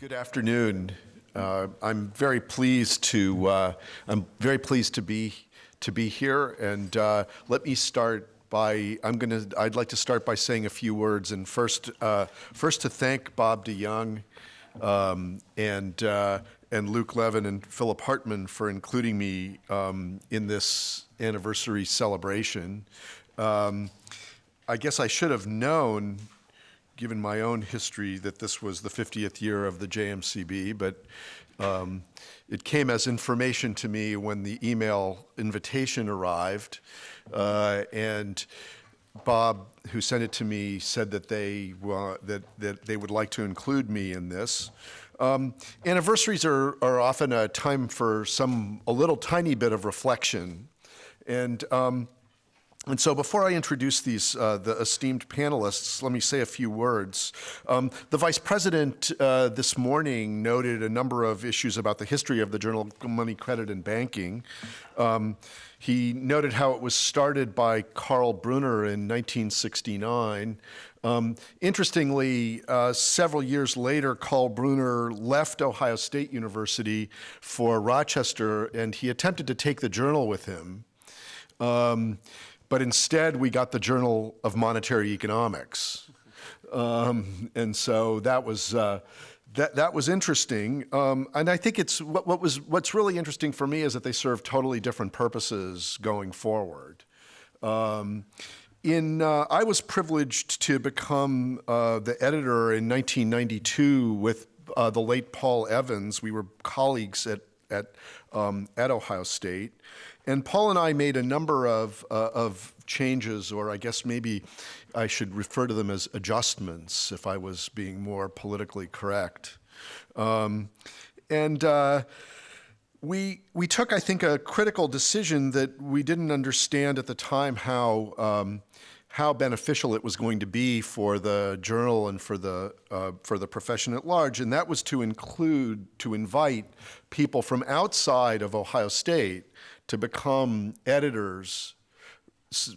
Good afternoon. Uh, I'm very pleased to uh, I'm very pleased to be to be here, and uh, let me start by I'm gonna I'd like to start by saying a few words, and first uh, first to thank Bob DeYoung um, and uh, and Luc Laeven and Philipp Hartmann for including me um, in this anniversary celebration. Um, I guess I should have known given my own history that this was the 50th year of the JMCB, but um, it came as information to me when the email invitation arrived. Uh, and Bob, who sent it to me, said that they, uh, that, that they would like to include me in this. Um, anniversaries are, are often a time for some, a little tiny bit of reflection. And um, and so before I introduce these, uh, the esteemed panelists, let me say a few words. Um, the Vice President uh, this morning noted a number of issues about the history of the Journal of Money, Credit, and Banking. Um, he noted how it was started by Karl Brunner in 1969. Um, interestingly, uh, several years later, Karl Brunner left Ohio State University for Rochester, and he attempted to take the journal with him. Um, but instead we got the Journal of Monetary Economics. Um, and so that was, uh, that, that was interesting. Um, and I think it's, what, what, was, what's really interesting for me is that they serve totally different purposes going forward. Um, in, uh, I was privileged to become uh, the editor in 1992 with uh, the late Paul Evans. We were colleagues at, at, um, at Ohio State. And Paul and I made a number of, uh, of changes, or I guess maybe I should refer to them as adjustments if I was being more politically correct. Um, and uh, we, we took, I think, a critical decision that we didn't understand at the time how, um, how beneficial it was going to be for the journal and for the, uh, for the profession at large, and that was to include, to invite people from outside of Ohio State to become editors,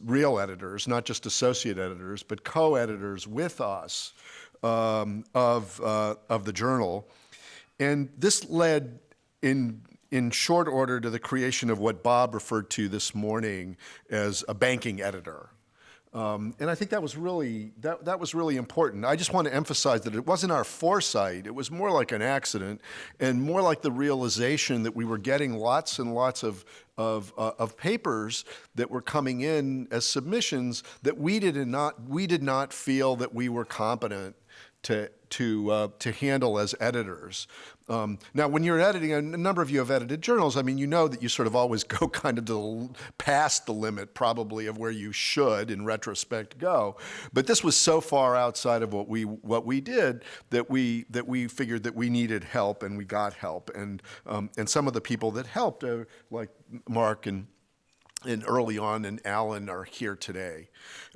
real editors, not just associate editors, but co-editors with us um, of, uh, of the journal. And this led in, in short order to the creation of what Bob referred to this morning as a banking editor. Um, and I think that was really that that was really important. I just want to emphasize that it wasn't our foresight; it was more like an accident, and more like the realization that we were getting lots and lots of of, uh, of papers that were coming in as submissions that we did not we did not feel that we were competent to to uh, to handle as editors. Um, now, when you're editing, a number of you have edited journals. I mean, you know that you sort of always go kind of the, past the limit, probably, of where you should, in retrospect, go. But this was so far outside of what we what we did that we that we figured that we needed help, and we got help. And um, and some of the people that helped, uh, like Mark and and early on and Alan are here today.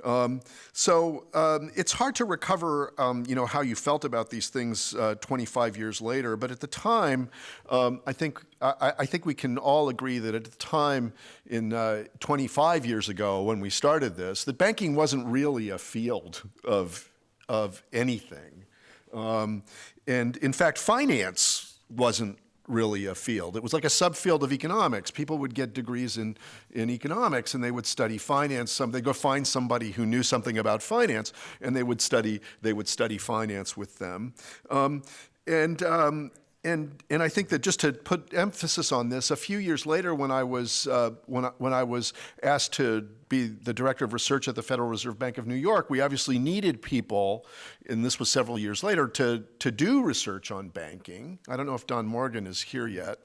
Um, so um, it's hard to recover, um, you know, how you felt about these things uh, 25 years later. But at the time, um, I think I, I, think we can all agree that at the time, in uh, 25 years ago when we started this, that banking wasn't really a field of of anything, um, and in fact, finance wasn't really a field. It was like a subfield of economics. People would get degrees in, in economics and they would study finance. Some, they'd go find somebody who knew something about finance and they would study, they would study finance with them. Um, and, um, and, and I think that just to put emphasis on this, a few years later when I was, uh, when, I, when I was asked to be the director of research at the Federal Reserve Bank of New York, we obviously needed people, and this was several years later, to, to do research on banking. I don't know if Don Morgan is here yet.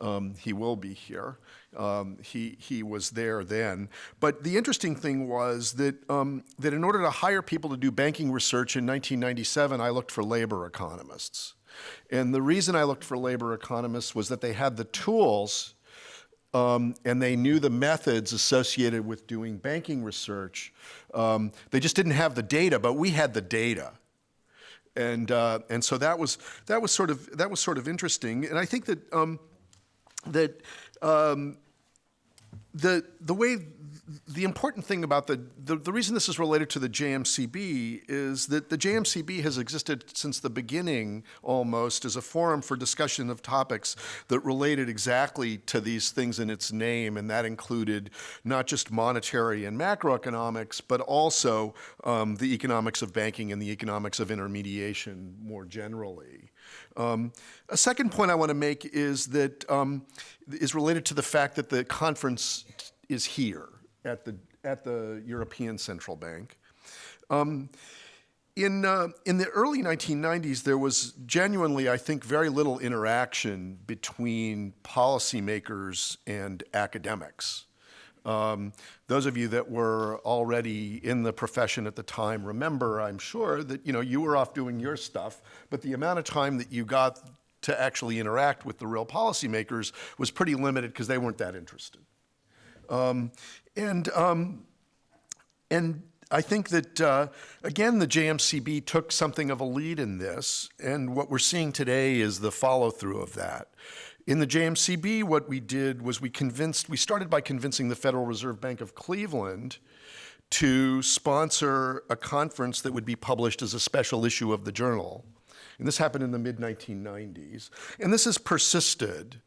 Um, he will be here. Um, he, he was there then. But the interesting thing was that, um, that in order to hire people to do banking research in 1997, I looked for labor economists. And the reason I looked for labor economists was that they had the tools um, and they knew the methods associated with doing banking research. Um, they just didn't have the data, but we had the data. And, uh, and so that was, that, was sort of, that was sort of interesting. And I think that, um, that um, the the way the important thing about the, the, the reason this is related to the JMCB is that the JMCB has existed since the beginning almost as a forum for discussion of topics that related exactly to these things in its name, and that included not just monetary and macroeconomics, but also um, the economics of banking and the economics of intermediation more generally. Um, a second point I want to make is that um, is related to the fact that the conference is here at the at the European Central Bank. Um, in, uh, in the early 1990s, there was genuinely, I think, very little interaction between policymakers and academics. Um, those of you that were already in the profession at the time remember, I'm sure, that you know you were off doing your stuff, but the amount of time that you got to actually interact with the real policymakers was pretty limited because they weren't that interested. Um, and um, and I think that, uh, again, the JMCB took something of a lead in this, and what we're seeing today is the follow through of that. In the JMCB, what we did was we convinced, we started by convincing the Federal Reserve Bank of Cleveland to sponsor a conference that would be published as a special issue of the journal. And this happened in the mid 1990s. And this has persisted.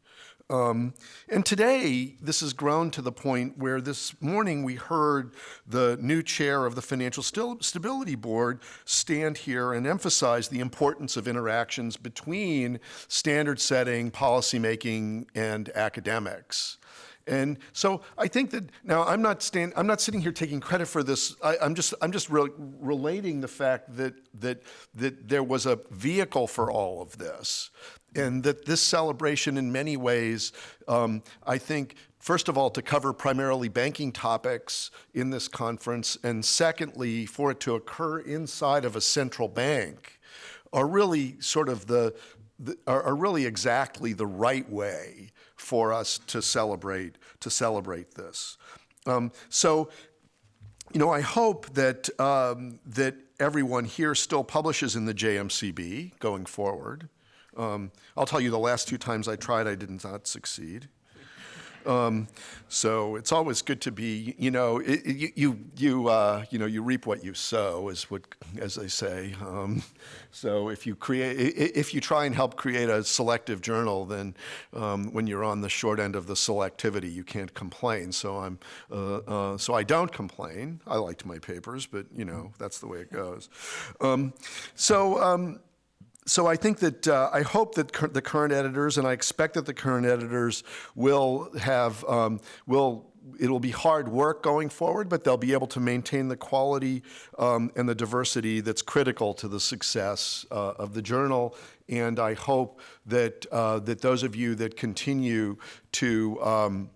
Um, and today, this has grown to the point where this morning we heard the new chair of the Financial Stability Board stand here and emphasize the importance of interactions between standard setting, policymaking, and academics. And so I think that now I'm not stand, I'm not sitting here taking credit for this. I, am just I'm just re relating the fact that that that there was a vehicle for all of this, and that this celebration in many ways, um, I think, first of all, to cover primarily banking topics in this conference, and secondly, for it to occur inside of a central bank, are really sort of the, the are, are really exactly the right way for us to celebrate to celebrate this. Um, so, you know, I hope that um, that everyone here still publishes in the JMCB going forward. Um, I'll tell you the last two times I tried, I did not succeed. Um, so it's always good to be, you know, it, you, you, you, uh, you know, you reap what you sow, is what, as they say. Um, so if you create, if you try and help create a selective journal, then um, when you're on the short end of the selectivity, you can't complain. So I'm, uh, uh, so I don't complain. I liked my papers, but you know, that's the way it goes. Um, so um, so I think that uh, I hope that the current editors, and I expect that the current editors will have um, will it'll be hard work going forward, but they'll be able to maintain the quality um, and the diversity that's critical to the success uh, of the journal. And I hope that uh, that those of you that continue to um,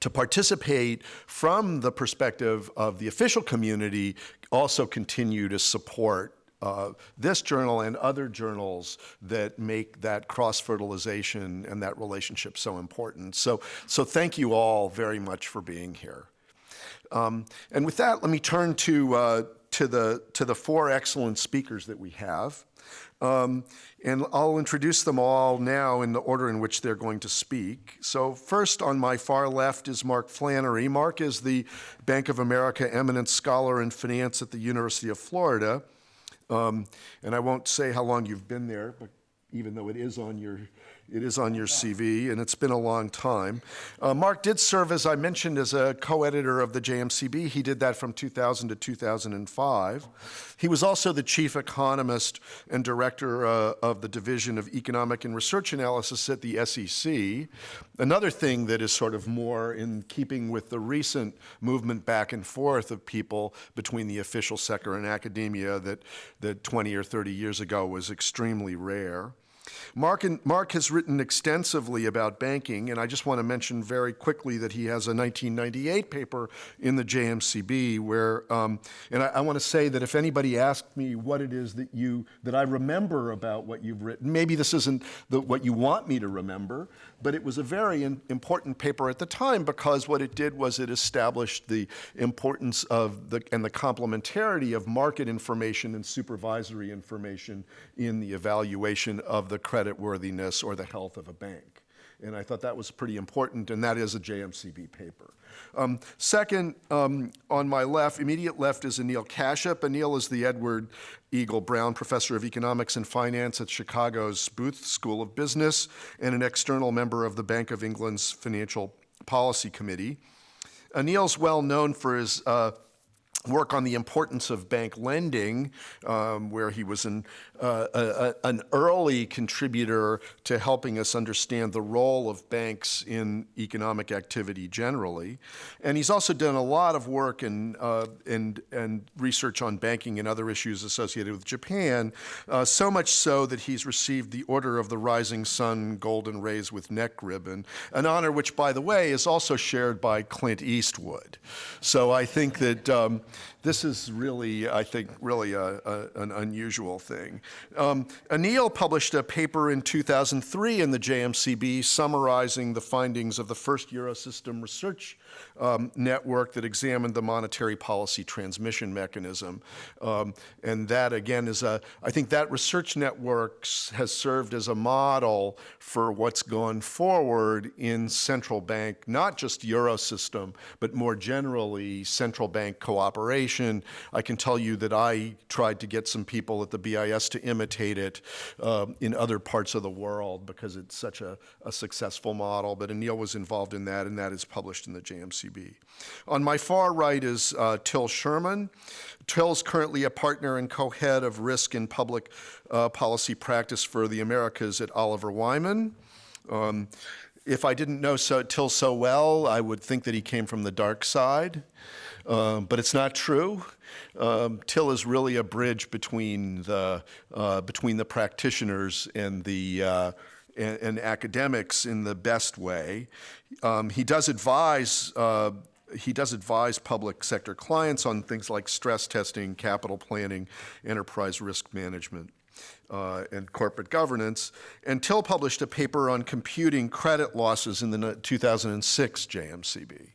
to participate from the perspective of the official community also continue to support uh, this journal and other journals that make that cross-fertilization and that relationship so important. So, so thank you all very much for being here. Um, and with that, let me turn to, uh, to, the, to the four excellent speakers that we have. Um, and I'll introduce them all now in the order in which they're going to speak. So first on my far left is Mark Flannery. Mark is the Bank of America Eminent Scholar in Finance at the University of Florida. Um, and I won't say how long you've been there, but even though it is on your it is on your CV, and it's been a long time. Uh, Mark did serve, as I mentioned, as a co-editor of the JMCB. He did that from 2000 to 2005. He was also the chief economist and director uh, of the Division of Economic and Research Analysis at the SEC. Another thing that is sort of more in keeping with the recent movement back and forth of people between the official sector and academia that, that 20 or 30 years ago was extremely rare. Mark, and, Mark has written extensively about banking, and I just want to mention very quickly that he has a 1998 paper in the JMCB where, um, and I, I want to say that if anybody asked me what it is that you, that I remember about what you've written, maybe this isn't the, what you want me to remember, but it was a very important paper at the time because what it did was it established the importance of the, and the complementarity of market information and supervisory information in the evaluation of the credit worthiness or the health of a bank. and I thought that was pretty important, and that is a JMCB paper. Um, second, um, on my left, immediate left is Anil Kashyap. Anil is the Edward Eagle Brown Professor of Economics and Finance at Chicago's Booth School of Business and an external member of the Bank of England's Financial Policy Committee. Anil's well known for his uh, work on the importance of bank lending, um, where he was an, uh, a, a, an early contributor to helping us understand the role of banks in economic activity generally. And he's also done a lot of work in, uh, and, and research on banking and other issues associated with Japan, uh, so much so that he's received the Order of the Rising Sun Golden Rays with Neck Ribbon, an honor which, by the way, is also shared by Clint Eastwood. So I think that um, this is really, I think, really a, a, an unusual thing. Um, Anil published a paper in 2003 in the JMCB summarizing the findings of the first Eurosystem research um, network that examined the monetary policy transmission mechanism. Um, and that, again, is a, I think that research network has served as a model for what's gone forward in central bank, not just Eurosystem, but more generally central bank cooperation. I can tell you that I tried to get some people at the BIS to imitate it um, in other parts of the world because it's such a, a successful model, but Anil was involved in that and that is published in the JMC On my far right is uh, Til Schuermann. Til's currently a partner and co-head of risk and public uh, policy practice for the Americas at Oliver Wyman. Um, if I didn't know so, Til so well, I would think that he came from the dark side, um, but it's not true. Um, Til is really a bridge between the uh, between the practitioners and the uh, and, and academics in the best way. Um, he does advise uh, he does advise public sector clients on things like stress testing, capital planning, enterprise risk management, uh, and corporate governance. And Til published a paper on computing credit losses in the 2006 JMCB.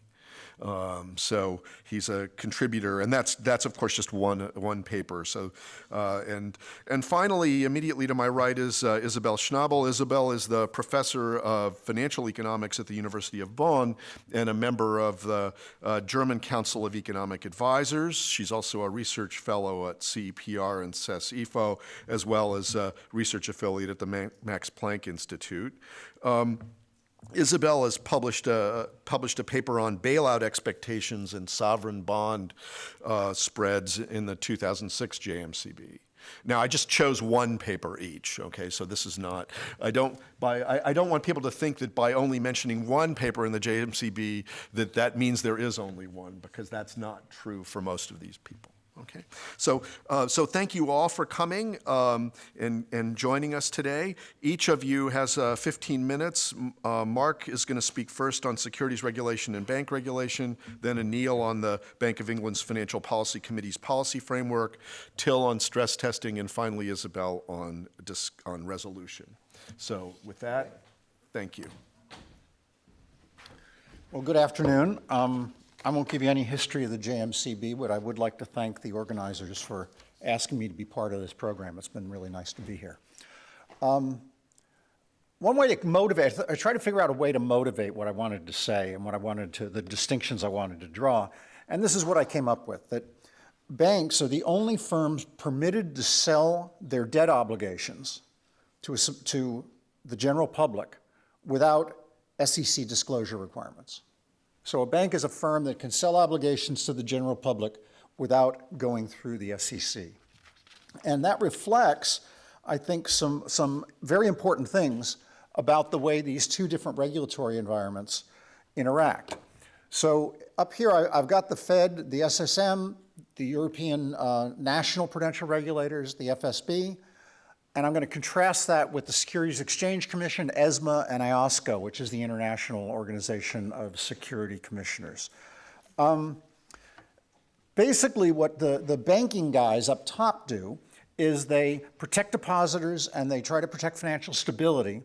Um, so he's a contributor, and that's that's of course just one one paper. So uh, and and finally, immediately to my right is uh, Isabel Schnabel. Isabel is the professor of financial economics at the University of Bonn and a member of the uh, German Council of Economic Advisors. She's also a research fellow at CEPR and CES-IFO, as well as a research affiliate at the Max Planck Institute. Um, Isabel has published a, published a paper on bailout expectations and sovereign bond uh, spreads in the 2006 JMCB. Now, I just chose one paper each, okay, so this is not, I don't, by, I, I, don't want people to think that by only mentioning one paper in the JMCB that that means there is only one, because that's not true for most of these people. Okay, so, uh, so thank you all for coming um, and, and joining us today. Each of you has uh, 15 minutes. Uh, Mark is going to speak first on securities regulation and bank regulation, then Anil on the Bank of England's Financial Policy Committee's policy framework, Til on stress testing, and finally Isabel on, on resolution. So with that, thank you. Well, good afternoon. Um, I won't give you any history of the JMCB, but I would like to thank the organizers for asking me to be part of this program. It's been really nice to be here. Um, one way to motivate, I tried to figure out a way to motivate what I wanted to say and what I wanted to, the distinctions I wanted to draw. And this is what I came up with, that banks are the only firms permitted to sell their debt obligations to, a, to the general public without SEC disclosure requirements. So a bank is a firm that can sell obligations to the general public without going through the SEC. And that reflects, I think, some, some very important things about the way these two different regulatory environments interact. So up here, I, have got the Fed, the SSM, the European uh, National Prudential Regulators, the FSB, and I'm going to contrast that with the Securities Exchange Commission, ESMA, and IOSCO, which is the International Organization of Security Commissioners. Um, basically, what the, the banking guys up top do is they protect depositors and they try to protect financial stability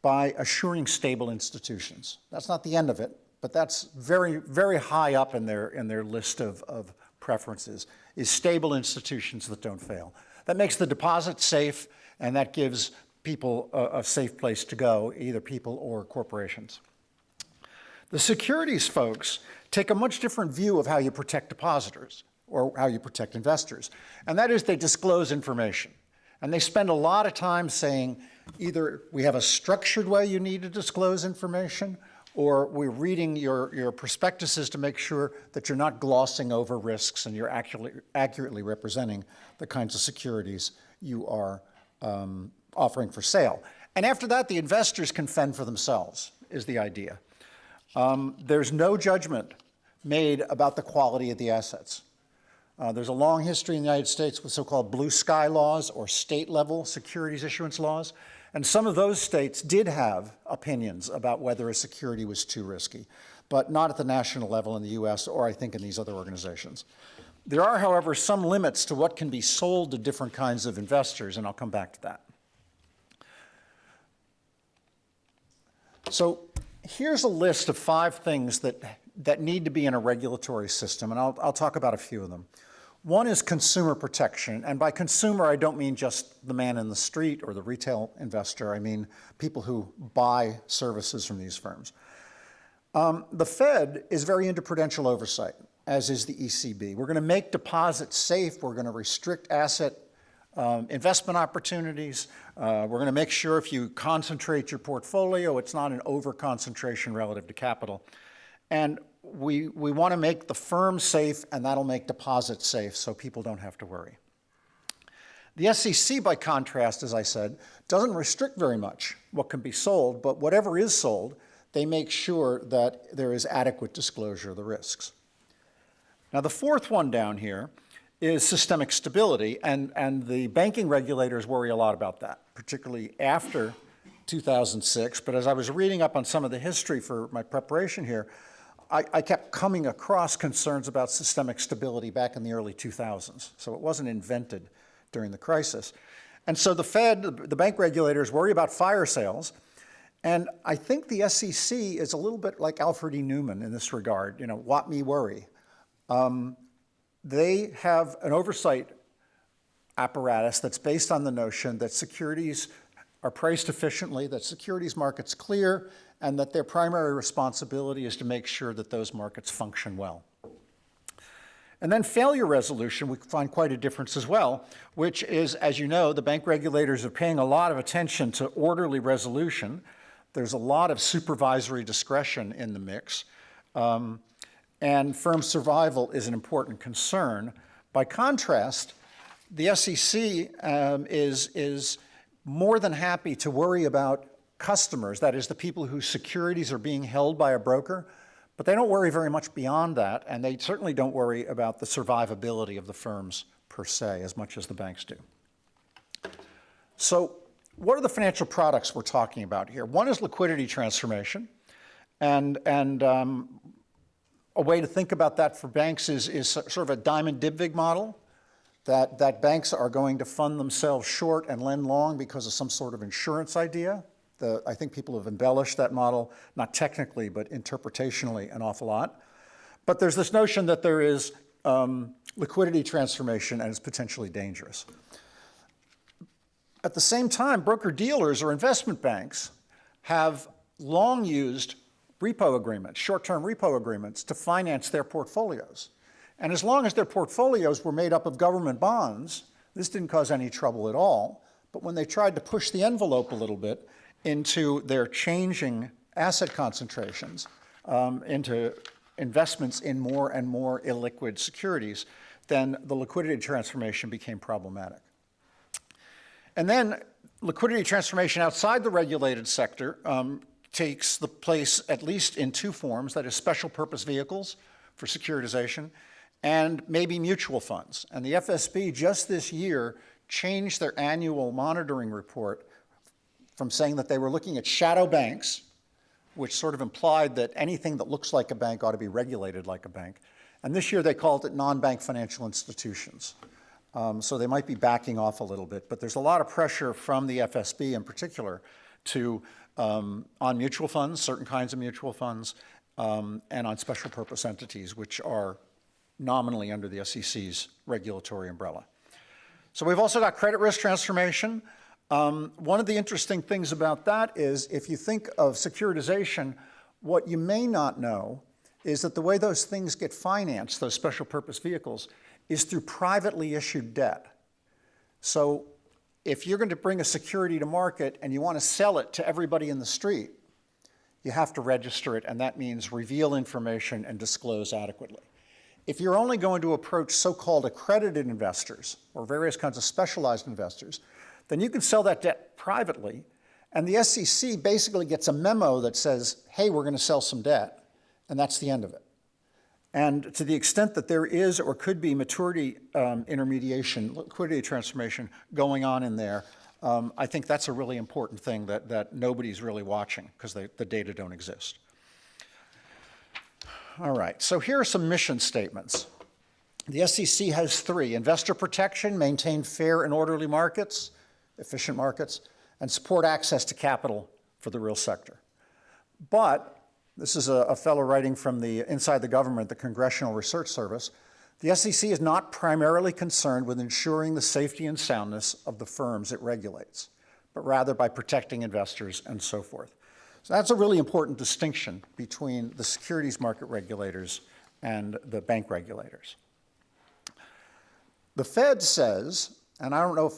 by assuring stable institutions. That's not the end of it, but that's very, very high up in their, in their list of, of preferences, is stable institutions that don't fail. That makes the deposit safe and that gives people a, a safe place to go, either people or corporations. The securities folks take a much different view of how you protect depositors or how you protect investors, and that is they disclose information. And they spend a lot of time saying either we have a structured way you need to disclose information, or we're reading your, your prospectuses to make sure that you're not glossing over risks and you're accurately, accurately representing the kinds of securities you are um, offering for sale. And after that, the investors can fend for themselves, is the idea. Um, there's no judgment made about the quality of the assets. Uh, there's a long history in the United States with so-called blue sky laws or state-level securities issuance laws. And some of those states did have opinions about whether a security was too risky, but not at the national level in the US or I think in these other organizations. There are, however, some limits to what can be sold to different kinds of investors, and I'll come back to that. So here's a list of five things that, that need to be in a regulatory system, and I'll, I'll talk about a few of them. One is consumer protection, and by consumer I don't mean just the man in the street or the retail investor, I mean people who buy services from these firms. Um, the Fed is very into prudential oversight, as is the ECB. We're going to make deposits safe, we're going to restrict asset um, investment opportunities. Uh, we're going to make sure if you concentrate your portfolio, it's not an over-concentration relative to capital. And we, we want to make the firm safe, and that'll make deposits safe so people don't have to worry. The SEC, by contrast, as I said, doesn't restrict very much what can be sold, but whatever is sold, they make sure that there is adequate disclosure of the risks. Now, the fourth one down here is systemic stability, and, and the banking regulators worry a lot about that, particularly after 2006. But as I was reading up on some of the history for my preparation here, I, I kept coming across concerns about systemic stability back in the early 2000s. So it wasn't invented during the crisis. And so the Fed, the bank regulators worry about fire sales. And I think the SEC is a little bit like Alfred E. Neuman in this regard, you know, what me worry. Um, they have an oversight apparatus that's based on the notion that securities are priced efficiently, that securities markets clear, and that their primary responsibility is to make sure that those markets function well. And then failure resolution, we find quite a difference as well, which is, as you know, the bank regulators are paying a lot of attention to orderly resolution. There's a lot of supervisory discretion in the mix. Um, and firm survival is an important concern. By contrast, the SEC um, is, is more than happy to worry about customers, that is the people whose securities are being held by a broker, but they don't worry very much beyond that, and they certainly don't worry about the survivability of the firms per se as much as the banks do. So what are the financial products we're talking about here? One is liquidity transformation, and, and um, a way to think about that for banks is, is sort of a Diamond Dybvig model, that, that banks are going to fund themselves short and lend long because of some sort of insurance idea. The, I think people have embellished that model, not technically, but interpretationally an awful lot. But there's this notion that there is um, liquidity transformation and it's potentially dangerous. At the same time, broker-dealers or investment banks have long used repo agreements, short-term repo agreements to finance their portfolios. And as long as their portfolios were made up of government bonds, this didn't cause any trouble at all. But when they tried to push the envelope a little bit into their changing asset concentrations, um, into investments in more and more illiquid securities, then the liquidity transformation became problematic. And then liquidity transformation outside the regulated sector um, takes the place at least in two forms, that is special purpose vehicles for securitization and maybe mutual funds. And the FSB just this year changed their annual monitoring report from saying that they were looking at shadow banks, which sort of implied that anything that looks like a bank ought to be regulated like a bank. And this year they called it non-bank financial institutions. Um, so they might be backing off a little bit, but there's a lot of pressure from the FSB in particular to um, on mutual funds, certain kinds of mutual funds, um, and on special purpose entities, which are nominally under the SEC's regulatory umbrella. So we've also got credit risk transformation. Um, one of the interesting things about that is if you think of securitization, what you may not know is that the way those things get financed, those special purpose vehicles, is through privately issued debt. So if you're going to bring a security to market and you want to sell it to everybody in the street, you have to register it, and that means reveal information and disclose adequately. If you're only going to approach so-called accredited investors or various kinds of specialized investors, then you can sell that debt privately, and the SEC basically gets a memo that says, hey, we're going to sell some debt, and that's the end of it. And to the extent that there is or could be maturity um, intermediation, liquidity transformation going on in there, um, I think that's a really important thing that, that nobody's really watching because the data don't exist. All right, so here are some mission statements. The SEC has three, investor protection, maintain fair and orderly markets, efficient markets, and support access to capital for the real sector. But this is a, a fellow writing from the inside the government, the Congressional Research Service. The SEC is not primarily concerned with ensuring the safety and soundness of the firms it regulates, but rather by protecting investors and so forth. So that's a really important distinction between the securities market regulators and the bank regulators. The Fed says, and I don't know if,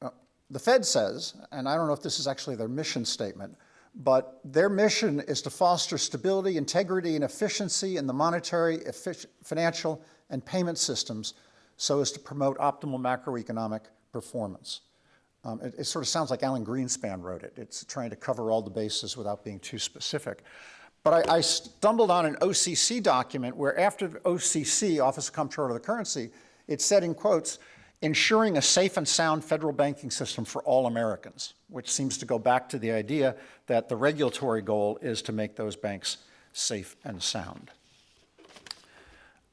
uh, the Fed says, and I don't know if this is actually their mission statement, but their mission is to foster stability, integrity, and efficiency in the monetary, financial, and payment systems so as to promote optimal macroeconomic performance. Um, it, it, sort of sounds like Alan Greenspan wrote it. It's trying to cover all the bases without being too specific. But I, I stumbled on an OCC document where after OCC, Office of Comptroller of the Currency, it said in quotes, ensuring a safe and sound federal banking system for all Americans, which seems to go back to the idea that the regulatory goal is to make those banks safe and sound.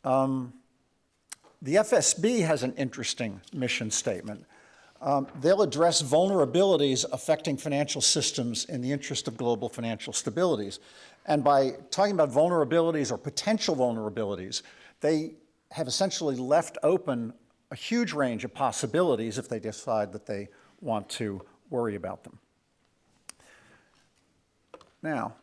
Um, the FSB has an interesting mission statement. Um, they'll address vulnerabilities affecting financial systems in the interest of global financial stabilities. And by talking about vulnerabilities or potential vulnerabilities, they have essentially left open a huge range of possibilities if they decide that they want to worry about them. Now,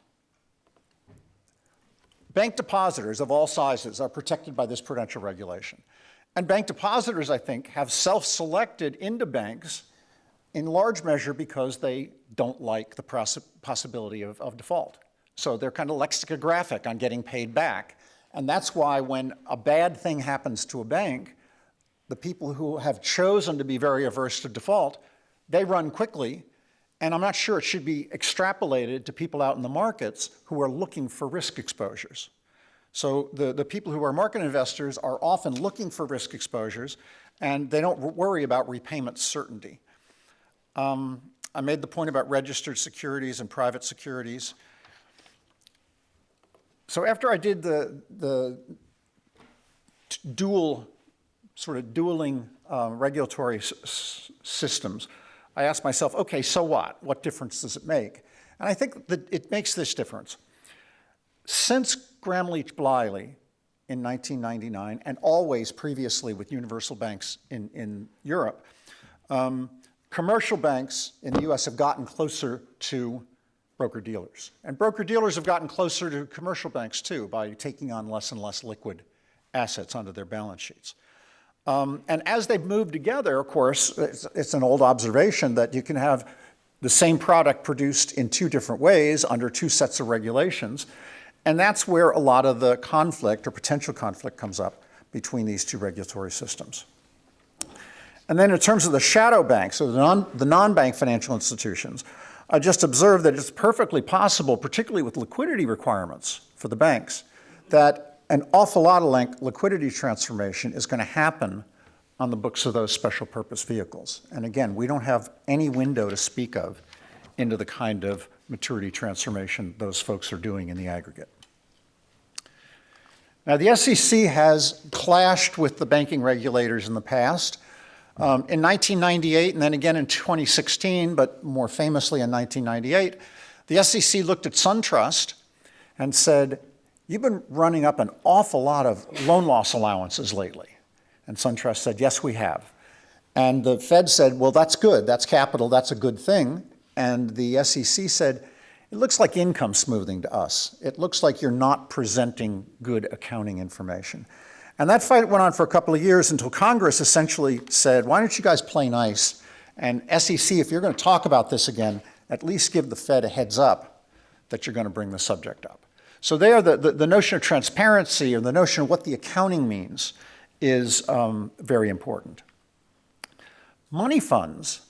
bank depositors of all sizes are protected by this prudential regulation. And bank depositors, I think, have self-selected into banks in large measure because they don't like the possibility of, of default. So they're kind of lexicographic on getting paid back. And that's why when a bad thing happens to a bank, the people who have chosen to be very averse to default, they run quickly, and I'm not sure it should be extrapolated to people out in the markets who are looking for risk exposures. So the, the people who are market investors are often looking for risk exposures, and they don't worry about repayment certainty. Um, I made the point about registered securities and private securities. So after I did the, the dual sort of dueling uh, regulatory systems, I ask myself, okay, so what? What difference does it make? And I think that it makes this difference. Since Gramm Leach Bliley in 1999, and always previously with universal banks in, in Europe, um, commercial banks in the US have gotten closer to broker-dealers. And broker-dealers have gotten closer to commercial banks too by taking on less and less liquid assets onto their balance sheets. Um, and as they've moved together, of course, it's, it's, an old observation that you can have the same product produced in two different ways under two sets of regulations. And that's where a lot of the conflict or potential conflict comes up between these two regulatory systems. And then in terms of the shadow banks, or the non-bank non financial institutions, I just observed that it's perfectly possible, particularly with liquidity requirements for the banks, that an awful lot of liquidity transformation is going to happen on the books of those special purpose vehicles. And again, we don't have any window to speak of into the kind of maturity transformation those folks are doing in the aggregate. Now, the SEC has clashed with the banking regulators in the past. Um, in 1998 and then again in 2016, but more famously in 1998, the SEC looked at SunTrust and said, You've been running up an awful lot of loan loss allowances lately. And SunTrust said, yes, we have. And the Fed said, well, that's good, that's capital, that's a good thing. And the SEC said, it looks like income smoothing to us. It looks like you're not presenting good accounting information. And that fight went on for a couple of years until Congress essentially said, why don't you guys play nice? And SEC, if you're going to talk about this again, at least give the Fed a heads up that you're going to bring the subject up. So there, the, the, the notion of transparency or the notion of what the accounting means is um, very important. Money funds,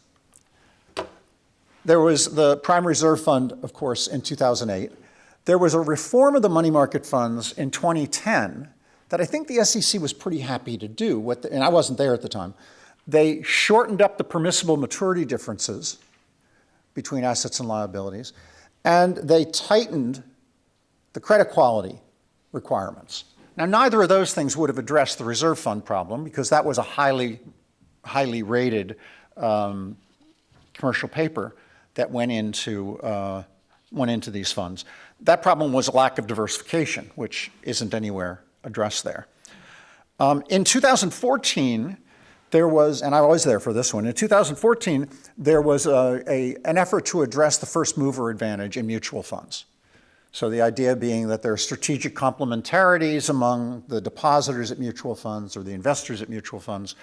there was the Prime Reserve Fund, of course, in 2008. There was a reform of the money market funds in 2010 that I think the SEC was pretty happy to do, the, and I wasn't there at the time. They shortened up the permissible maturity differences between assets and liabilities, and they tightened the credit quality requirements. Now, neither of those things would have addressed the reserve fund problem because that was a highly, highly rated um, commercial paper that went into, uh, went into these funds. That problem was a lack of diversification, which isn't anywhere addressed there. Um, in 2014, there was, and I was there for this one, in 2014, there was a, a, an effort to address the first mover advantage in mutual funds. So the idea being that there are strategic complementarities among the depositors at mutual funds or the investors at mutual funds.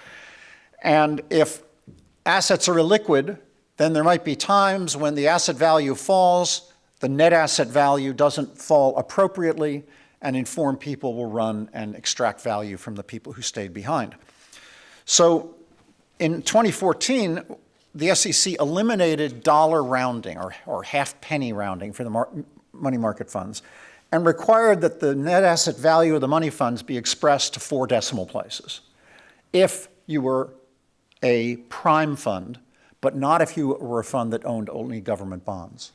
And if assets are illiquid, then there might be times when the asset value falls, the net asset value doesn't fall appropriately, and informed people will run and extract value from the people who stayed behind. So in 2014, the SEC eliminated dollar rounding or, or half penny rounding for the money market funds and required that the net asset value of the money funds be expressed to four decimal places. If you were a prime fund, but not if you were a fund that owned only government bonds.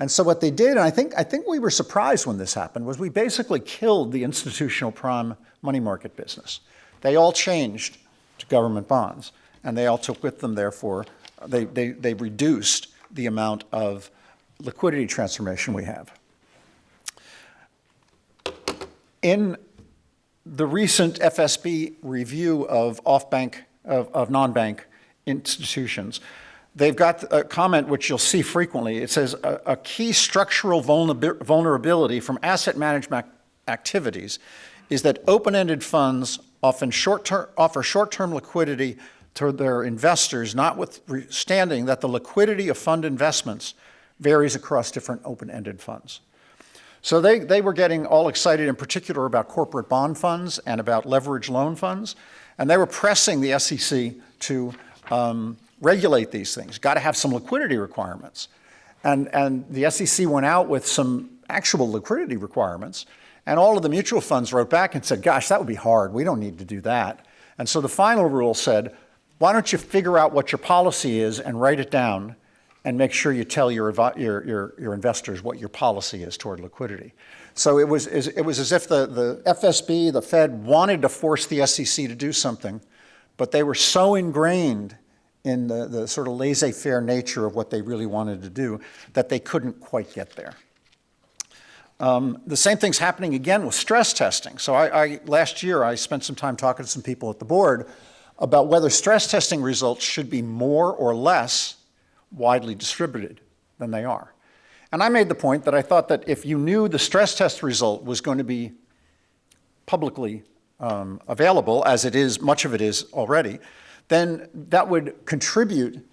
And so what they did, and I think, I think we were surprised when this happened, was we basically killed the institutional prime money market business. They all changed to government bonds. And they all took with them, therefore, they, they, they reduced the amount of liquidity transformation we have. In the recent FSB review of off-bank, of, of non-bank institutions, they've got a comment which you'll see frequently. It says, a, a key structural vulnerability from asset management activities is that open-ended funds often short offer short-term liquidity to their investors, notwithstanding that the liquidity of fund investments varies across different open-ended funds. So they, they were getting all excited in particular about corporate bond funds and about leverage loan funds, and they were pressing the SEC to um, regulate these things. Got to have some liquidity requirements. And, and the SEC went out with some actual liquidity requirements, and all of the mutual funds wrote back and said, gosh, that would be hard. We don't need to do that. And so the final rule said, why don't you figure out what your policy is and write it down and make sure you tell your, your, your, your investors what your policy is toward liquidity. So it was, it was as if the, the FSB, the Fed, wanted to force the SEC to do something, but they were so ingrained in the, the sort of laissez-faire nature of what they really wanted to do that they couldn't quite get there. Um, the same thing's happening again with stress testing. So I, I, last year I spent some time talking to some people at the board about whether stress testing results should be more or less widely distributed than they are. And I made the point that I thought that if you knew the stress test result was going to be publicly um, available, as it is, much of it is already, then that would contribute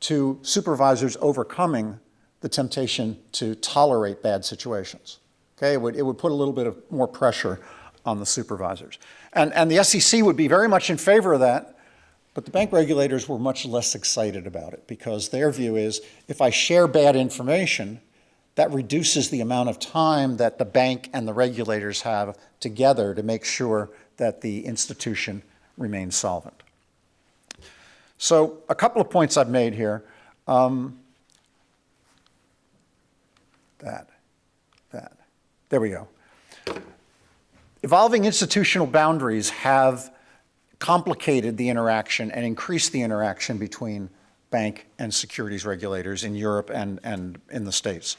to supervisors overcoming the temptation to tolerate bad situations. Okay, it would, it would put a little bit of more pressure on the supervisors. And, and the SEC would be very much in favor of that, but the bank regulators were much less excited about it because their view is if I share bad information, that reduces the amount of time that the bank and the regulators have together to make sure that the institution remains solvent. So a couple of points I've made here. Um, that, that. There we go. Evolving institutional boundaries have complicated the interaction and increased the interaction between bank and securities regulators in Europe and, and in the States.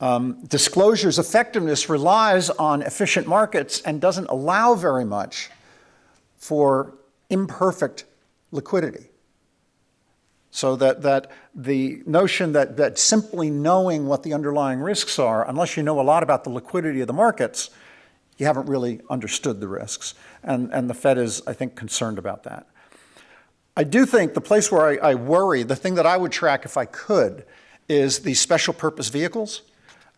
Um, disclosure's effectiveness relies on efficient markets and doesn't allow very much for imperfect liquidity. So that, that the notion that, that simply knowing what the underlying risks are, unless you know a lot about the liquidity of the markets, you haven't really understood the risks. And, and the Fed is, I think, concerned about that. I do think the place where I, I worry, the thing that I would track if I could, is these special purpose vehicles.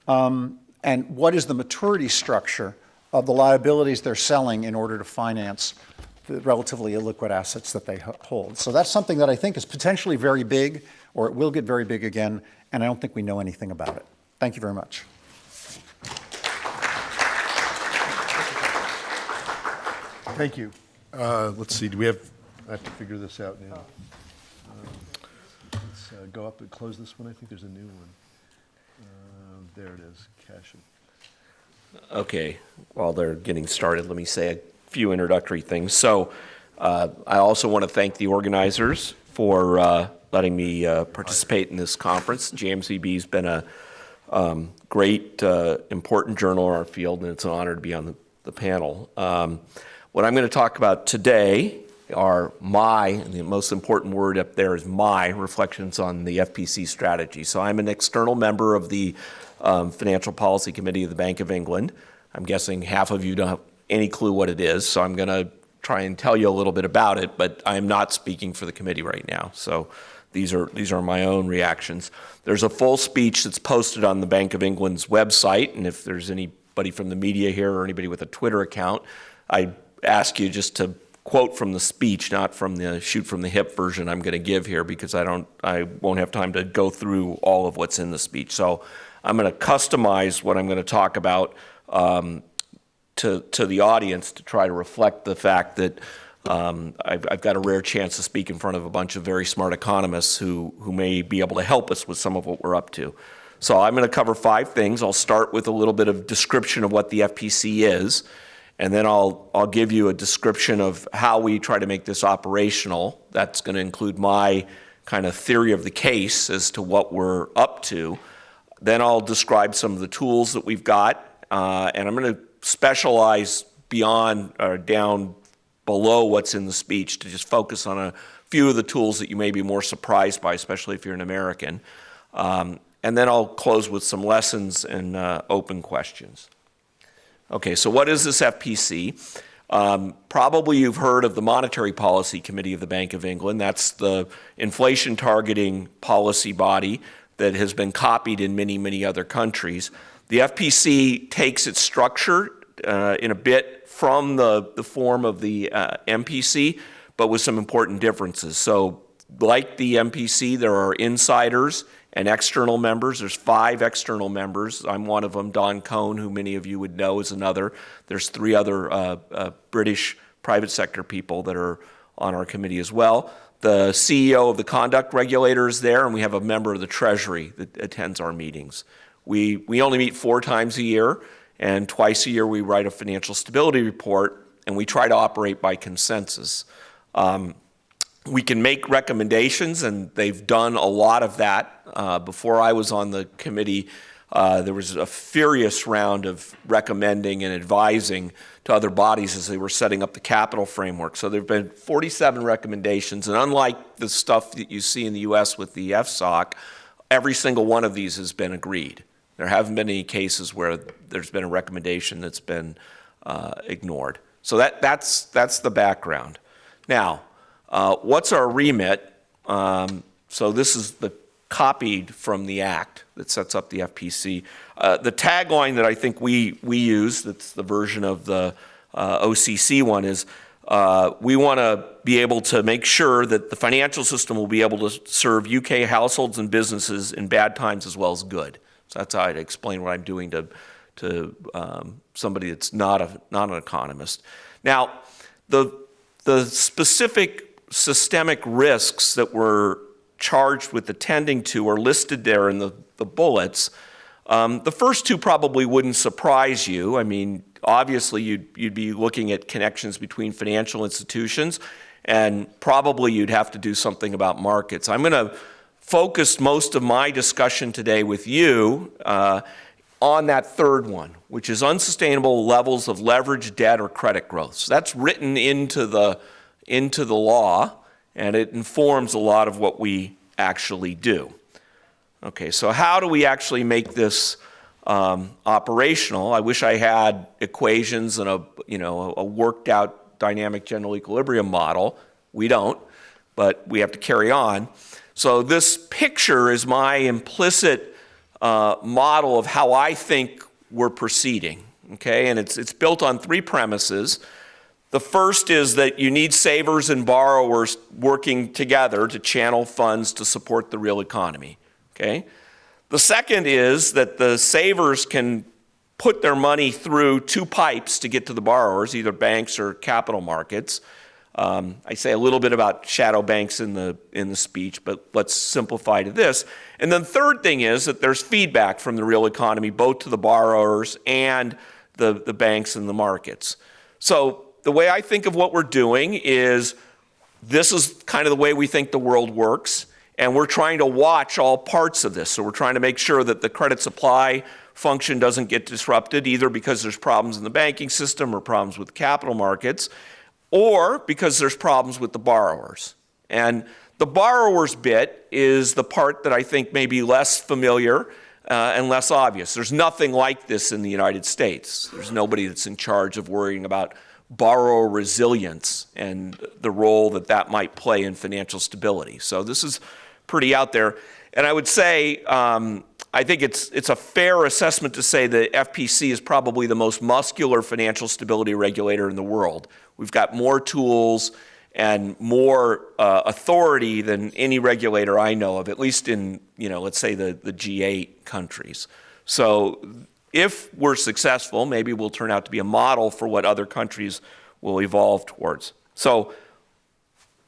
Um, and what is the maturity structure of the liabilities they're selling in order to finance the relatively illiquid assets that they hold. So that's something that I think is potentially very big, or it will get very big again, and I don't think we know anything about it. Thank you very much. Thank you. Uh, Let's see, do we have, I have to figure this out now. Um, Let's uh, go up and close this one. I think there's a new one. Uh, There it is, cash it. Okay, while they're getting started, let me say a few introductory things. So uh, I also want to thank the organizers for uh, letting me uh, participate in this conference. JMCB's been a um, great, uh, important journal in our field, and it's an honor to be on the, the panel. Um, what I'm going to talk about today are my, and the most important word up there is my reflections on the FPC strategy. So I'm an external member of the um, Financial Policy Committee of the Bank of England. I'm guessing half of you don't have any clue what it is, so I'm going to try and tell you a little bit about it, but I'm not speaking for the committee right now. So these are, these are my own reactions. There's a full speech that's posted on the Bank of England's website, and if there's anybody from the media here or anybody with a Twitter account, I ask you just to quote from the speech, not from the shoot from the hip version I'm going to give here because I don't, I won't have time to go through all of what's in the speech. So I'm going to customize what I'm going to talk about um, to, to the audience to try to reflect the fact that um, I've, I've got a rare chance to speak in front of a bunch of very smart economists who, who may be able to help us with some of what we're up to. So I'm going to cover five things. I'll start with a little bit of description of what the FPC is, and then I'll, I'll give you a description of how we try to make this operational. That's going to include my kind of theory of the case as to what we're up to. Then I'll describe some of the tools that we've got, uh, and I'm going to specialize beyond or down below what's in the speech to just focus on a few of the tools that you may be more surprised by, especially if you're an American. Um, and then I'll close with some lessons and uh, open questions. Okay, so what is this FPC? Um, probably you've heard of the Monetary Policy Committee of the Bank of England. That's the inflation targeting policy body that has been copied in many, many other countries. The FPC takes its structure uh, in a bit from the, the form of the uh, MPC, but with some important differences. So like the MPC, there are insiders and external members. There's five external members. I'm one of them. Don Kohn, who many of you would know, is another. There's three other uh, uh, British private sector people that are on our committee as well. The CEO of the conduct regulator is there, and we have a member of the Treasury that attends our meetings. We, we only meet four times a year, and twice a year we write a financial stability report, and we try to operate by consensus. Um, we can make recommendations, and they've done a lot of that. Uh, before I was on the committee, uh, there was a furious round of recommending and advising to other bodies as they were setting up the capital framework. So there have been 47 recommendations, and unlike the stuff that you see in the U.S. with the FSOC, every single one of these has been agreed. There haven't been any cases where there's been a recommendation that's been uh, ignored. So that, that's, that's the background. Now, uh, what's our remit? Um, so this is the copied from the act that sets up the FPC. Uh, the tagline that I think we, we use, that's the version of the uh, OCC one, is uh, we want to be able to make sure that the financial system will be able to serve UK households and businesses in bad times as well as good. So that's how I'd explain what I'm doing to, to um, somebody that's not, a, not an economist. Now, the, the specific systemic risks that we're charged with attending to are listed there in the, the bullets. Um, the first two probably wouldn't surprise you. I mean, obviously you'd, you'd be looking at connections between financial institutions and probably you'd have to do something about markets. I'm going to focus most of my discussion today with you uh, on that third one, which is unsustainable levels of leverage, debt, or credit growth. So that's written into the into the law, and it informs a lot of what we actually do. Okay, so how do we actually make this um, operational? I wish I had equations and a, you know, a worked out dynamic general equilibrium model. We don't, but we have to carry on. So this picture is my implicit uh, model of how I think we're proceeding. Okay, and it's, it's built on three premises. The first is that you need savers and borrowers working together to channel funds to support the real economy. Okay? The second is that the savers can put their money through two pipes to get to the borrowers, either banks or capital markets. Um, I say a little bit about shadow banks in the, in the speech, but let's simplify to this. And then third thing is that there's feedback from the real economy, both to the borrowers and the, the banks and the markets. So the way I think of what we're doing is this is kind of the way we think the world works, and we're trying to watch all parts of this. So we're trying to make sure that the credit supply function doesn't get disrupted, either because there's problems in the banking system or problems with capital markets, or because there's problems with the borrowers. And the borrower's bit is the part that I think may be less familiar uh, and less obvious. There's nothing like this in the United States. There's nobody that's in charge of worrying about borrower resilience and the role that that might play in financial stability. So this is pretty out there. And I would say, um, I think it's, it's a fair assessment to say that FPC is probably the most muscular financial stability regulator in the world. We've got more tools and more uh, authority than any regulator I know of, at least in, you know, let's say the, the G8 countries. So if we're successful, maybe we'll turn out to be a model for what other countries will evolve towards. So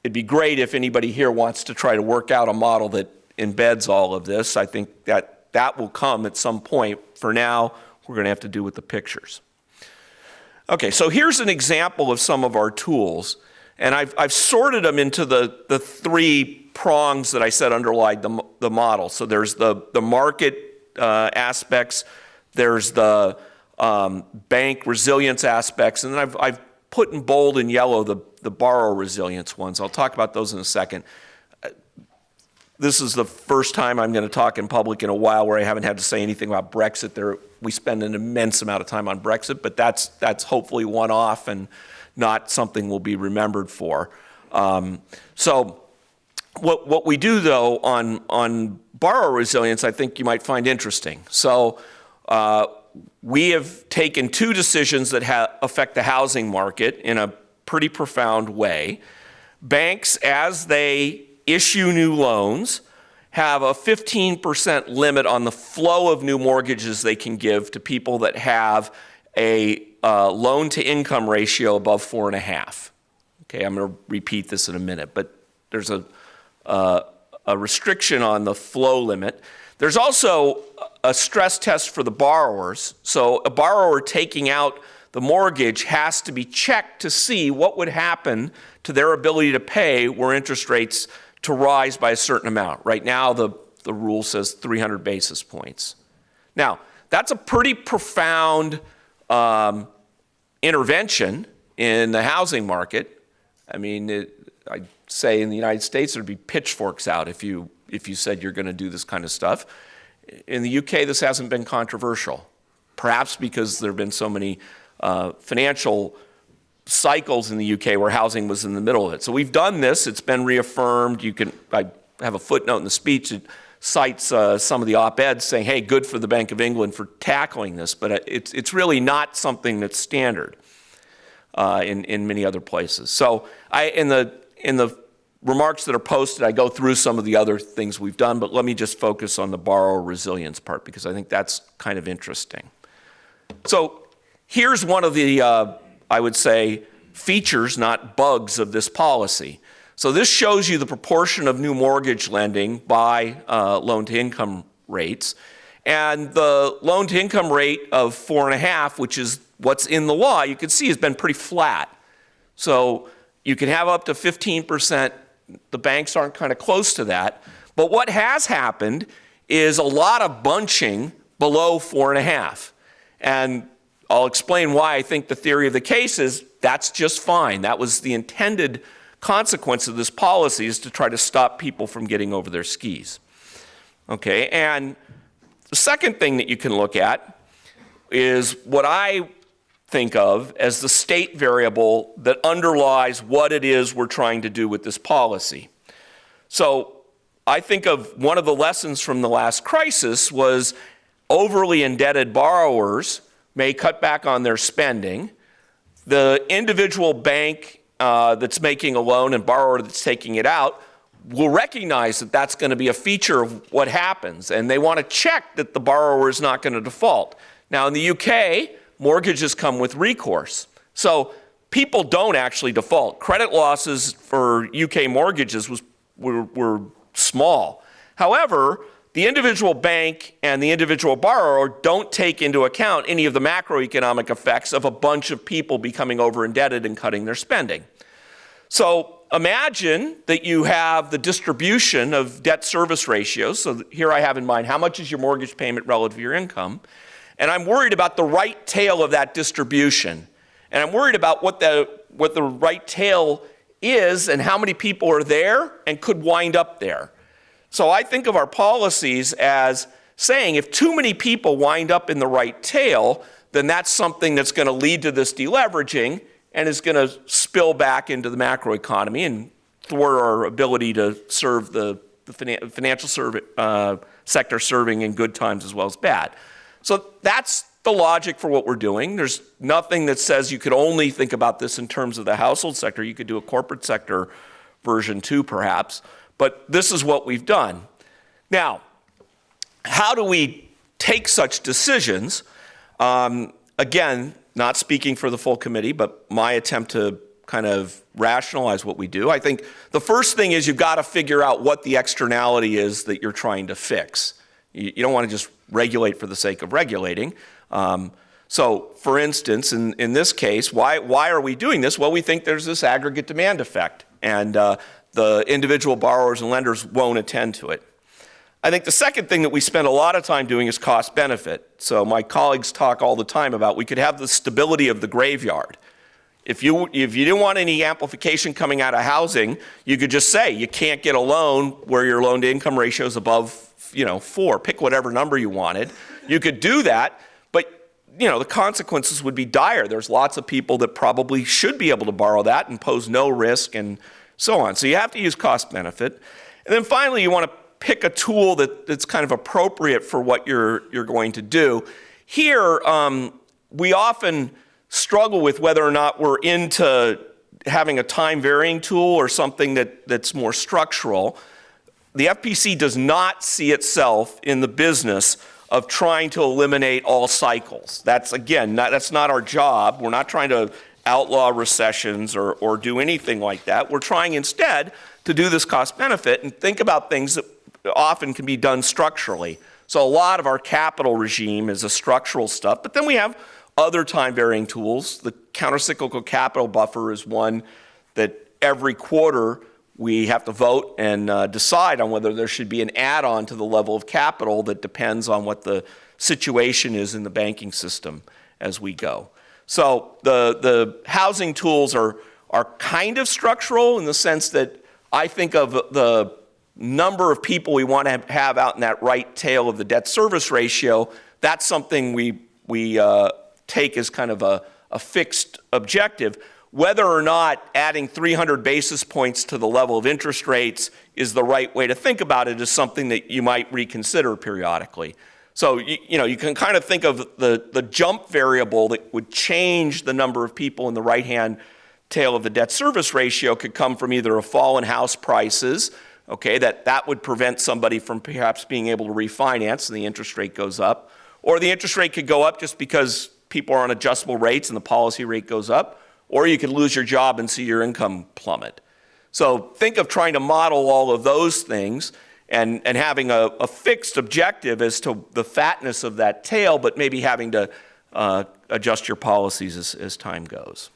it'd be great if anybody here wants to try to work out a model that embeds all of this. I think that that will come at some point. For now, we're going to have to do with the pictures. Okay, so here's an example of some of our tools. And I've, I've sorted them into the, the three prongs that I said underlie the, the model. So there's the, the market uh, aspects, there's the um, bank resilience aspects, and then I've, I've put in bold and yellow the, the borrower resilience ones. I'll talk about those in a second. This is the first time I'm going to talk in public in a while where I haven't had to say anything about Brexit. There, we spend an immense amount of time on Brexit, but that's, that's hopefully one off and not something we'll be remembered for. Um, so what, what we do though on, on borrower resilience, I think you might find interesting. So uh, we have taken two decisions that affect the housing market in a pretty profound way. Banks, as they issue new loans, have a 15% limit on the flow of new mortgages they can give to people that have a uh, loan to income ratio above four and a half. Okay, I'm going to repeat this in a minute, but there's a, uh, a restriction on the flow limit. There's also a stress test for the borrowers. So a borrower taking out the mortgage has to be checked to see what would happen to their ability to pay were interest rates to rise by a certain amount. Right now, the, the rule says 300 basis points. Now, that's a pretty profound um, intervention in the housing market. I mean, it, I'd say in the United States, there'd be pitchforks out if you, if you said you're going to do this kind of stuff. In the UK, this hasn't been controversial, perhaps because there have been so many uh, financial cycles in the UK where housing was in the middle of it. So we've done this. It's been reaffirmed. You can, I have a footnote in the speech that cites uh, some of the op-eds saying, hey, good for the Bank of England for tackling this, but it's, it's really not something that's standard uh, in, in many other places. So I, in, the, in the remarks that are posted, I go through some of the other things we've done, but let me just focus on the borrower resilience part because I think that's kind of interesting. So here's one of the uh, I would say, features, not bugs, of this policy. So this shows you the proportion of new mortgage lending by uh, loan-to-income rates. And the loan-to-income rate of four and a half, which is what's in the law, you can see has been pretty flat. So you can have up to 15%. The banks aren't kind of close to that. But what has happened is a lot of bunching below four and a half. And I'll explain why I think the theory of the case is that's just fine. That was the intended consequence of this policy is to try to stop people from getting over their skis. Okay, and the second thing that you can look at is what I think of as the state variable that underlies what it is we're trying to do with this policy. So I think of one of the lessons from the last crisis was overly indebted borrowers may cut back on their spending. The individual bank uh, that's making a loan and borrower that's taking it out will recognize that that's going to be a feature of what happens, and they want to check that the borrower is not going to default. Now, in the UK, mortgages come with recourse. So people don't actually default. Credit losses for UK mortgages was, were, were small. However, the individual bank and the individual borrower don't take into account any of the macroeconomic effects of a bunch of people becoming over indebted and cutting their spending. So imagine that you have the distribution of debt service ratios. So here I have in mind how much is your mortgage payment relative to your income. And I'm worried about the right tail of that distribution. And I'm worried about what the, what the right tail is and how many people are there and could wind up there. So I think of our policies as saying if too many people wind up in the right tail, then that's something that's going to lead to this deleveraging and is going to spill back into the macroeconomy and thwart our ability to serve the, the finan financial serv uh, sector serving in good times as well as bad. So that's the logic for what we're doing. There's nothing that says you could only think about this in terms of the household sector. You could do a corporate sector version too, perhaps. But this is what we've done. Now, how do we take such decisions? Um, again, not speaking for the full committee, but my attempt to kind of rationalize what we do. I think the first thing is you've got to figure out what the externality is that you're trying to fix. You, you don't want to just regulate for the sake of regulating. Um, so, for instance, in, in this case, why, why are we doing this? Well, we think there's this aggregate demand effect. And uh, the individual borrowers and lenders won't attend to it. I think the second thing that we spend a lot of time doing is cost benefit. So my colleagues talk all the time about we could have the stability of the graveyard. If you, if you didn't want any amplification coming out of housing, you could just say you can't get a loan where your loan to income ratio is above, you know, four. Pick whatever number you wanted. You could do that, but you know, the consequences would be dire. There's lots of people that probably should be able to borrow that and pose no risk and so on. So you have to use cost benefit. And then finally, you want to pick a tool that, that's kind of appropriate for what you're, you're going to do. Here, um, we often struggle with whether or not we're into having a time varying tool or something that, that's more structural. The FPC does not see itself in the business of trying to eliminate all cycles. That's, again, not, that's not our job. We're not trying to outlaw recessions or, or do anything like that. We're trying instead to do this cost benefit and think about things that often can be done structurally. So a lot of our capital regime is a structural stuff, but then we have other time varying tools. The countercyclical capital buffer is one that every quarter we have to vote and uh, decide on whether there should be an add-on to the level of capital that depends on what the situation is in the banking system as we go. So the, the housing tools are, are kind of structural in the sense that I think of the number of people we want to have out in that right tail of the debt service ratio. That's something we, we uh, take as kind of a, a fixed objective. Whether or not adding 300 basis points to the level of interest rates is the right way to think about it is something that you might reconsider periodically. So, you, you, know, you can kind of think of the, the jump variable that would change the number of people in the right-hand tail of the debt service ratio could come from either a fall in house prices, okay, that, that would prevent somebody from perhaps being able to refinance and the interest rate goes up, or the interest rate could go up just because people are on adjustable rates and the policy rate goes up, or you could lose your job and see your income plummet. So think of trying to model all of those things and, and having a, a, fixed objective as to the fatness of that tail, but maybe having to uh, adjust your policies as, as time goes.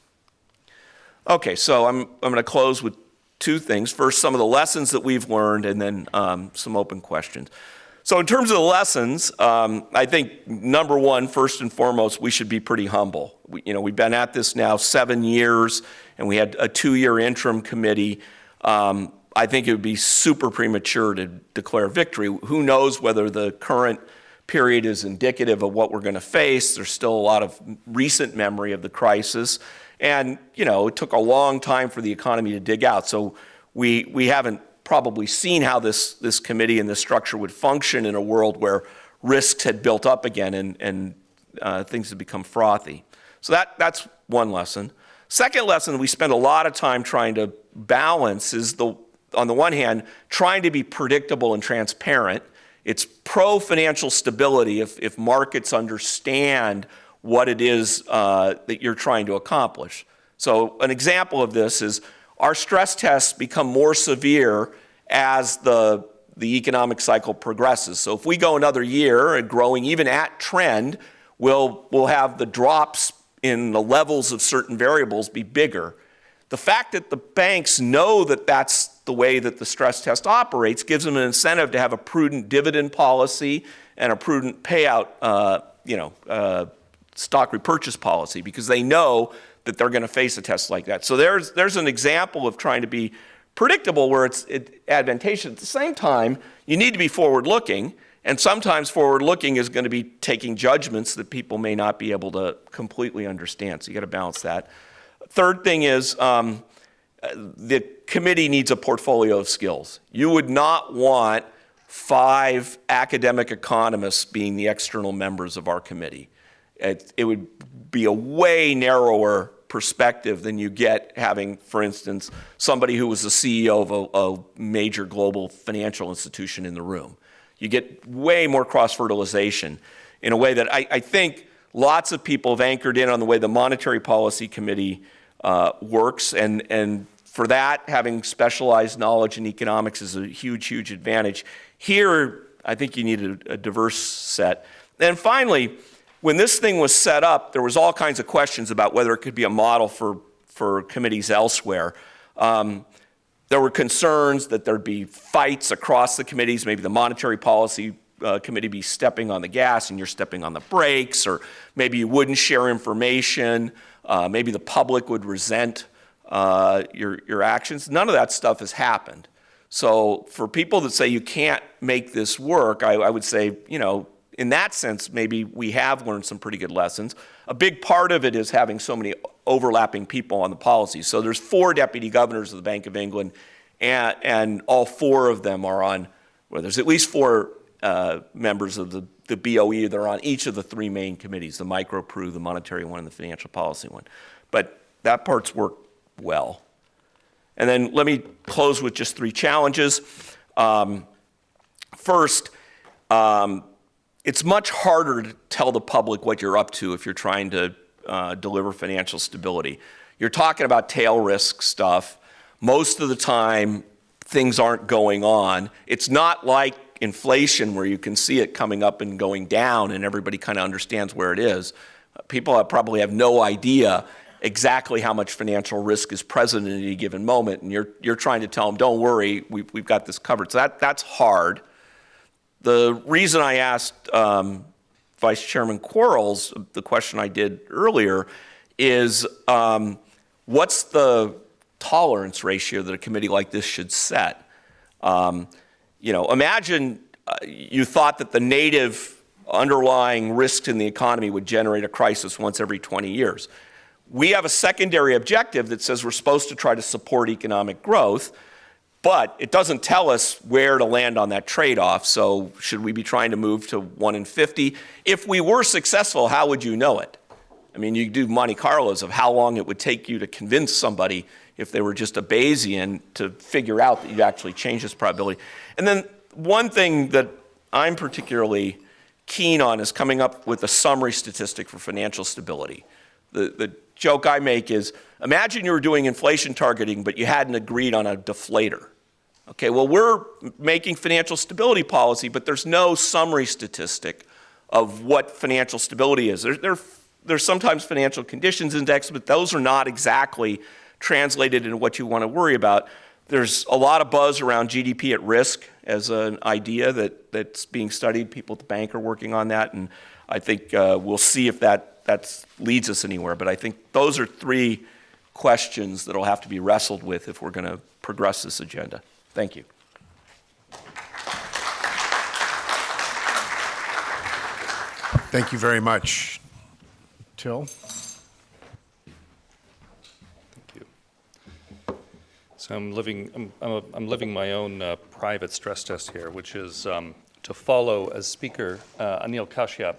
Okay, so I'm, I'm going to close with two things. First, some of the lessons that we've learned, and then um, some open questions. So in terms of the lessons, um, I think number one, first and foremost, we should be pretty humble. We, you know, we've been at this now seven years, and we had a two-year interim committee. Um, I think it would be super premature to declare victory. Who knows whether the current period is indicative of what we're going to face? There's still a lot of recent memory of the crisis, and you know, it took a long time for the economy to dig out. So we we haven't probably seen how this, this committee and this structure would function in a world where risks had built up again and, and uh, things had become frothy. So that, that's one lesson. Second lesson we spend a lot of time trying to balance is the, on the one hand, trying to be predictable and transparent. It's pro financial stability if, if markets understand what it is uh, that you're trying to accomplish. So an example of this is our stress tests become more severe as the, the economic cycle progresses. So if we go another year and growing even at trend, we'll, we'll have the drops in the levels of certain variables be bigger. The fact that the banks know that that's the way that the stress test operates gives them an incentive to have a prudent dividend policy and a prudent payout, uh, you know, uh, stock repurchase policy because they know that they're going to face a test like that. So there's, there's an example of trying to be predictable where it's it, advantageous. At the same time, you need to be forward looking, and sometimes forward looking is going to be taking judgments that people may not be able to completely understand. So you got to balance that. Third thing is um, the committee needs a portfolio of skills. You would not want five academic economists being the external members of our committee. It, it would be a way narrower perspective than you get having, for instance, somebody who was the CEO of a, a major global financial institution in the room. You get way more cross fertilization in a way that I, I, think lots of people have anchored in on the way the Monetary Policy Committee uh, works, and, and for that, having specialized knowledge in economics is a huge, huge advantage. Here, I think you need a, a diverse set. And finally, when this thing was set up, there was all kinds of questions about whether it could be a model for, for committees elsewhere. Um, there were concerns that there'd be fights across the committees, maybe the monetary policy uh, committee be stepping on the gas and you're stepping on the brakes, or maybe you wouldn't share information, uh, maybe the public would resent uh, your, your actions. None of that stuff has happened. So for people that say you can't make this work, I, I would say, you know, in that sense, maybe we have learned some pretty good lessons. A big part of it is having so many overlapping people on the policy. So there's four deputy governors of the Bank of England, and, and all four of them are on, well, there's at least four uh, members of the, the BOE that are on each of the three main committees, the micro PRU, the monetary one, and the financial policy one. But that part's worked well. And then let me close with just three challenges. Um, first, um, it's much harder to tell the public what you're up to if you're trying to uh, deliver financial stability. You're talking about tail risk stuff. Most of the time, things aren't going on. It's not like inflation where you can see it coming up and going down and everybody kind of understands where it is. People probably have no idea exactly how much financial risk is present at any given moment, and you're, you're trying to tell them, don't worry, we've, we've got this covered. So that, that's hard. The reason I asked um, Vice Chairman Quarles the question I did earlier is um, what's the tolerance ratio that a committee like this should set? Um, you know, imagine uh, you thought that the native underlying risks in the economy would generate a crisis once every 20 years. We have a secondary objective that says we're supposed to try to support economic growth. But it doesn't tell us where to land on that trade-off. So should we be trying to move to 1 in 50? If we were successful, how would you know it? I mean, you do Monte Carlos of how long it would take you to convince somebody if they were just a Bayesian to figure out that you actually change this probability. And then one thing that I'm particularly keen on is coming up with a summary statistic for financial stability. The, the joke I make is, imagine you were doing inflation targeting, but you hadn't agreed on a deflator. Okay, well, we're making financial stability policy, but there's no summary statistic of what financial stability is. There, there, there's sometimes financial conditions index, but those are not exactly translated into what you want to worry about. There's a lot of buzz around GDP at risk as an idea that, that's being studied. People at the bank are working on that, and I think uh, we'll see if that that's, leads us anywhere. But I think those are three questions that'll have to be wrestled with if we're going to progress this agenda. Thank you. Thank you very much. Til? Thank you. So I'm living, I'm, I'm, a, I'm living my own uh, private stress test here, which is um, to follow as Speaker uh, Anil Kashyap,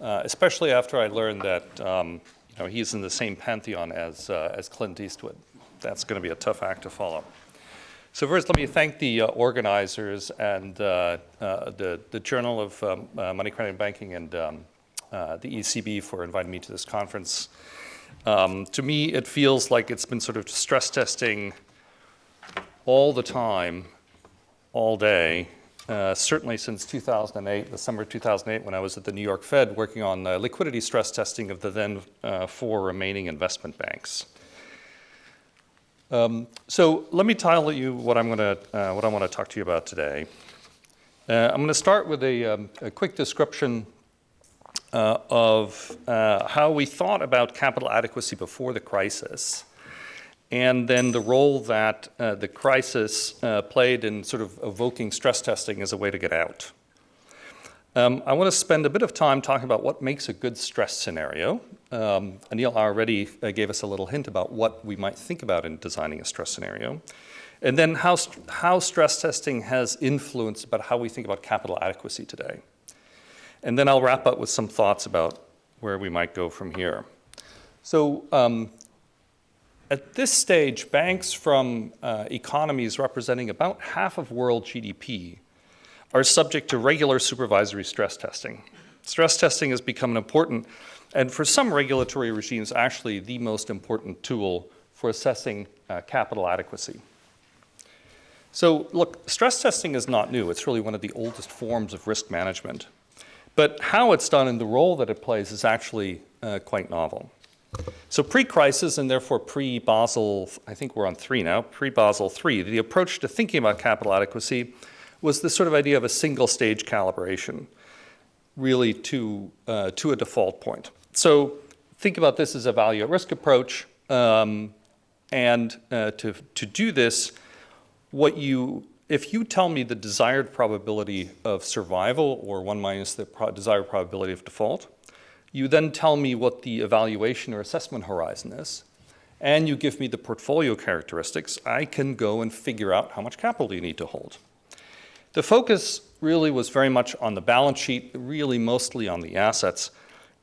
uh, especially after I learned that um, you know, he's in the same pantheon as, uh, as Clint Eastwood. That's going to be a tough act to follow. So first, let me thank the uh, organizers and uh, the, the Journal of um, Money, Credit, and Banking and um, the ECB for inviting me to this conference. Um, to me, it feels like it's been sort of stress testing all the time, all day, uh, certainly since 2008, the summer of 2008, when I was at the New York Fed working on uh, liquidity stress testing of the then uh, four remaining investment banks. Um, so let me tell you what I'm going to uh, what I want to talk to you about today. Uh, I'm going to start with a, um, a quick description uh, of how we thought about capital adequacy before the crisis and then the role that uh, the crisis uh, played in sort of evoking stress testing as a way to get out. Um, I want to spend a bit of time talking about what makes a good stress scenario. Um, Anil already uh, gave us a little hint about what we might think about in designing a stress scenario. And then how, st how stress testing has influenced about how we think about capital adequacy today. And then I'll wrap up with some thoughts about where we might go from here. So um, at this stage, banks from uh, economies representing about half of world GDP are subject to regular supervisory stress testing. Stress testing has become an important, and for some regulatory regimes, actually the most important tool for assessing uh, capital adequacy. So look, stress testing is not new. It's really one of the oldest forms of risk management. But how it's done and the role that it plays is actually uh, quite novel. So pre-crisis and therefore pre-Basel, I think we're on three now, pre-Basel three, the approach to thinking about capital adequacy was this sort of idea of a single stage calibration, really to, uh, to a default point. So think about this as a value at risk approach. Um, and uh, to, to do this, what you, if you tell me the desired probability of survival or one minus the pro desired probability of default, you then tell me what the evaluation or assessment horizon is, and you give me the portfolio characteristics, I can go and figure out how much capital you need to hold. The focus really was very much on the balance sheet, really mostly on the assets,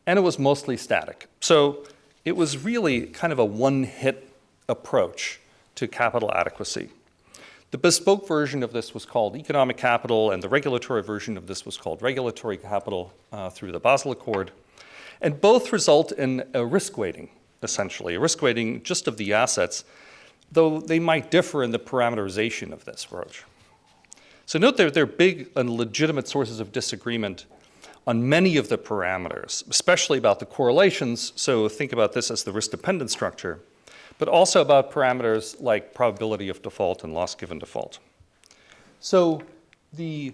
and it was mostly static. So it was really kind of a one-hit approach to capital adequacy. The bespoke version of this was called economic capital, and the regulatory version of this was called regulatory capital uh, through the Basel Accord. And both result in a risk weighting, essentially, a risk weighting just of the assets, though they might differ in the parameterization of this approach. So note that there are big and legitimate sources of disagreement on many of the parameters, especially about the correlations, so think about this as the risk-dependent structure, but also about parameters like probability of default and loss given default. So the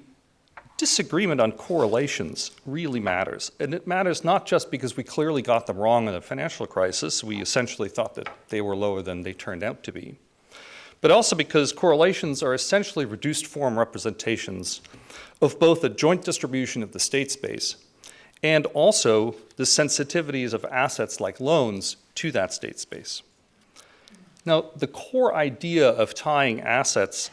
disagreement on correlations really matters. And it matters not just because we clearly got them wrong in the financial crisis. We essentially thought that they were lower than they turned out to be. But also because correlations are essentially reduced form representations of both the joint distribution of the state space and also the sensitivities of assets like loans to that state space. Now, the core idea of tying assets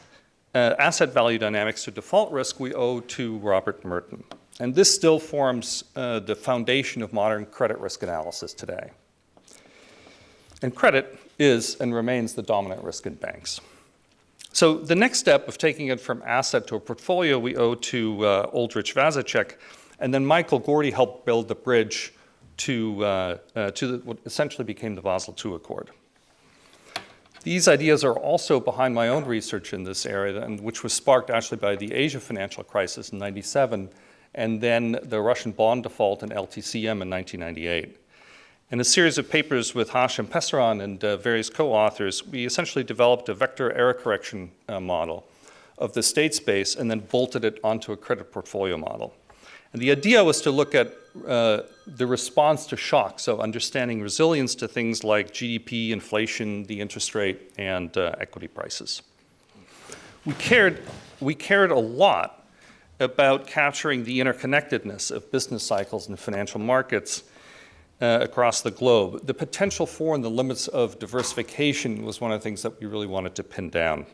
uh, asset value dynamics to default risk we owe to Robert Merton. And this still forms uh, the foundation of modern credit risk analysis today. And credit is and remains the dominant risk in banks. So the next step of taking it from asset to a portfolio we owe to uh, Oldrich Vasicek, and then Michael Gordy helped build the bridge to, uh, uh, to the, what essentially became the Basel II Accord. These ideas are also behind my own research in this area, and which was sparked actually by the Asia financial crisis in 97, and then the Russian bond default in LTCM in 1998. In a series of papers with Hashem Pesaran and uh, various co-authors, we essentially developed a vector error correction uh, model of the state space and then bolted it onto a credit portfolio model. And the idea was to look at uh, the response to shock, so understanding resilience to things like GDP, inflation, the interest rate, and uh, equity prices. We cared, we cared a lot about capturing the interconnectedness of business cycles and financial markets uh, across the globe. The potential for and the limits of diversification was one of the things that we really wanted to pin down.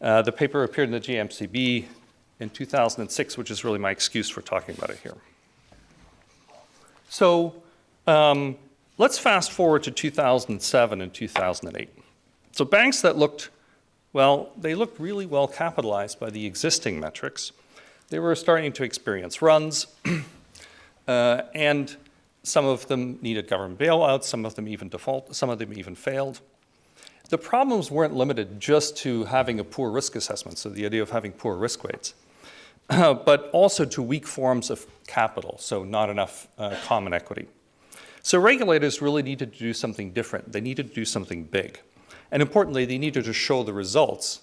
Uh, the paper appeared in the JMCB in 2006, which is really my excuse for talking about it here. So um, let's fast forward to 2007 and 2008. So banks that looked, well, they looked really well capitalized by the existing metrics. They were starting to experience runs, uh, and some of them needed government bailouts, some of them even default, some of them even failed. The problems weren't limited just to having a poor risk assessment, so the idea of having poor risk weights. but also to weak forms of capital, so not enough uh, common equity. So regulators really needed to do something different. They needed to do something big. And importantly, they needed to show the results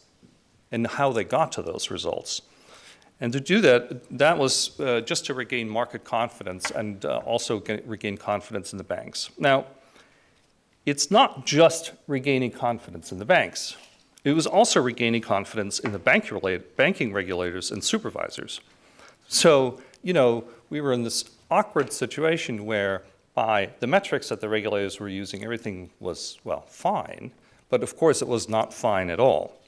and how they got to those results. And to do that, that was uh, just to regain market confidence and uh, also get, regain confidence in the banks. Now, it's not just regaining confidence in the banks. It was also regaining confidence in the bank banking regulators and supervisors. So, you know, we were in this awkward situation where by the metrics that the regulators were using, everything was, well, fine, but of course it was not fine at all.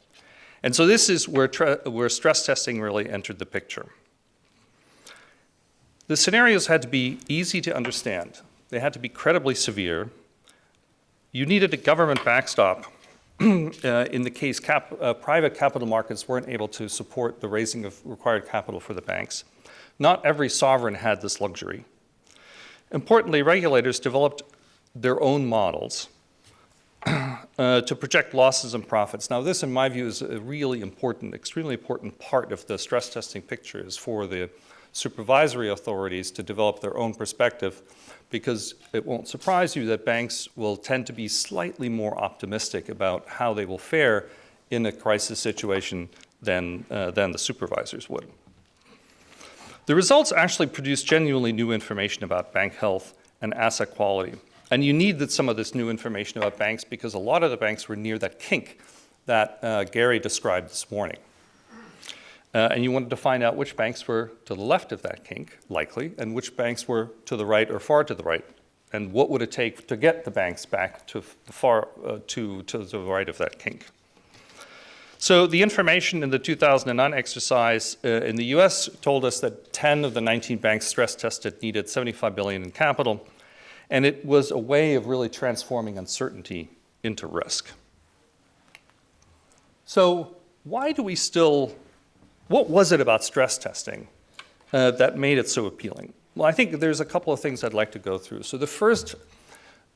And so this is where, where stress testing really entered the picture. The scenarios had to be easy to understand. They had to be credibly severe. You needed a government backstop uh, in the case cap, uh, private capital markets weren't able to support the raising of required capital for the banks. Not every sovereign had this luxury. Importantly, regulators developed their own models uh, to project losses and profits. Now this, in my view, is a really important, extremely important part of the stress testing picture is for the supervisory authorities to develop their own perspective because it won't surprise you that banks will tend to be slightly more optimistic about how they will fare in a crisis situation than, uh, than the supervisors would. The results actually produce genuinely new information about bank health and asset quality. And you need some of this new information about banks because a lot of the banks were near that kink that uh, Gary described this morning. Uh, and you wanted to find out which banks were to the left of that kink, likely, and which banks were to the right or far to the right. And what would it take to get the banks back to far uh, to, to the right of that kink? So the information in the 2009 exercise uh, in the US told us that 10 of the 19 banks stress tested needed 75 billion in capital. And it was a way of really transforming uncertainty into risk. So why do we still what was it about stress testing uh, that made it so appealing? Well, I think there's a couple of things I'd like to go through. So the first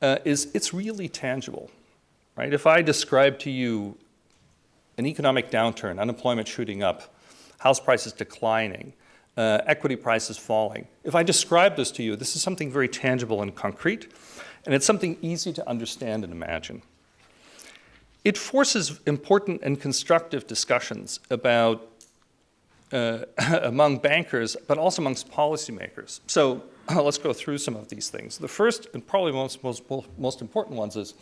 uh, is it's really tangible, right? If I describe to you an economic downturn, unemployment shooting up, house prices declining, uh, equity prices falling, if I describe this to you, this is something very tangible and concrete, and it's something easy to understand and imagine. It forces important and constructive discussions about uh, among bankers, but also amongst policymakers. So let's go through some of these things. The first and probably most, most, most important ones is,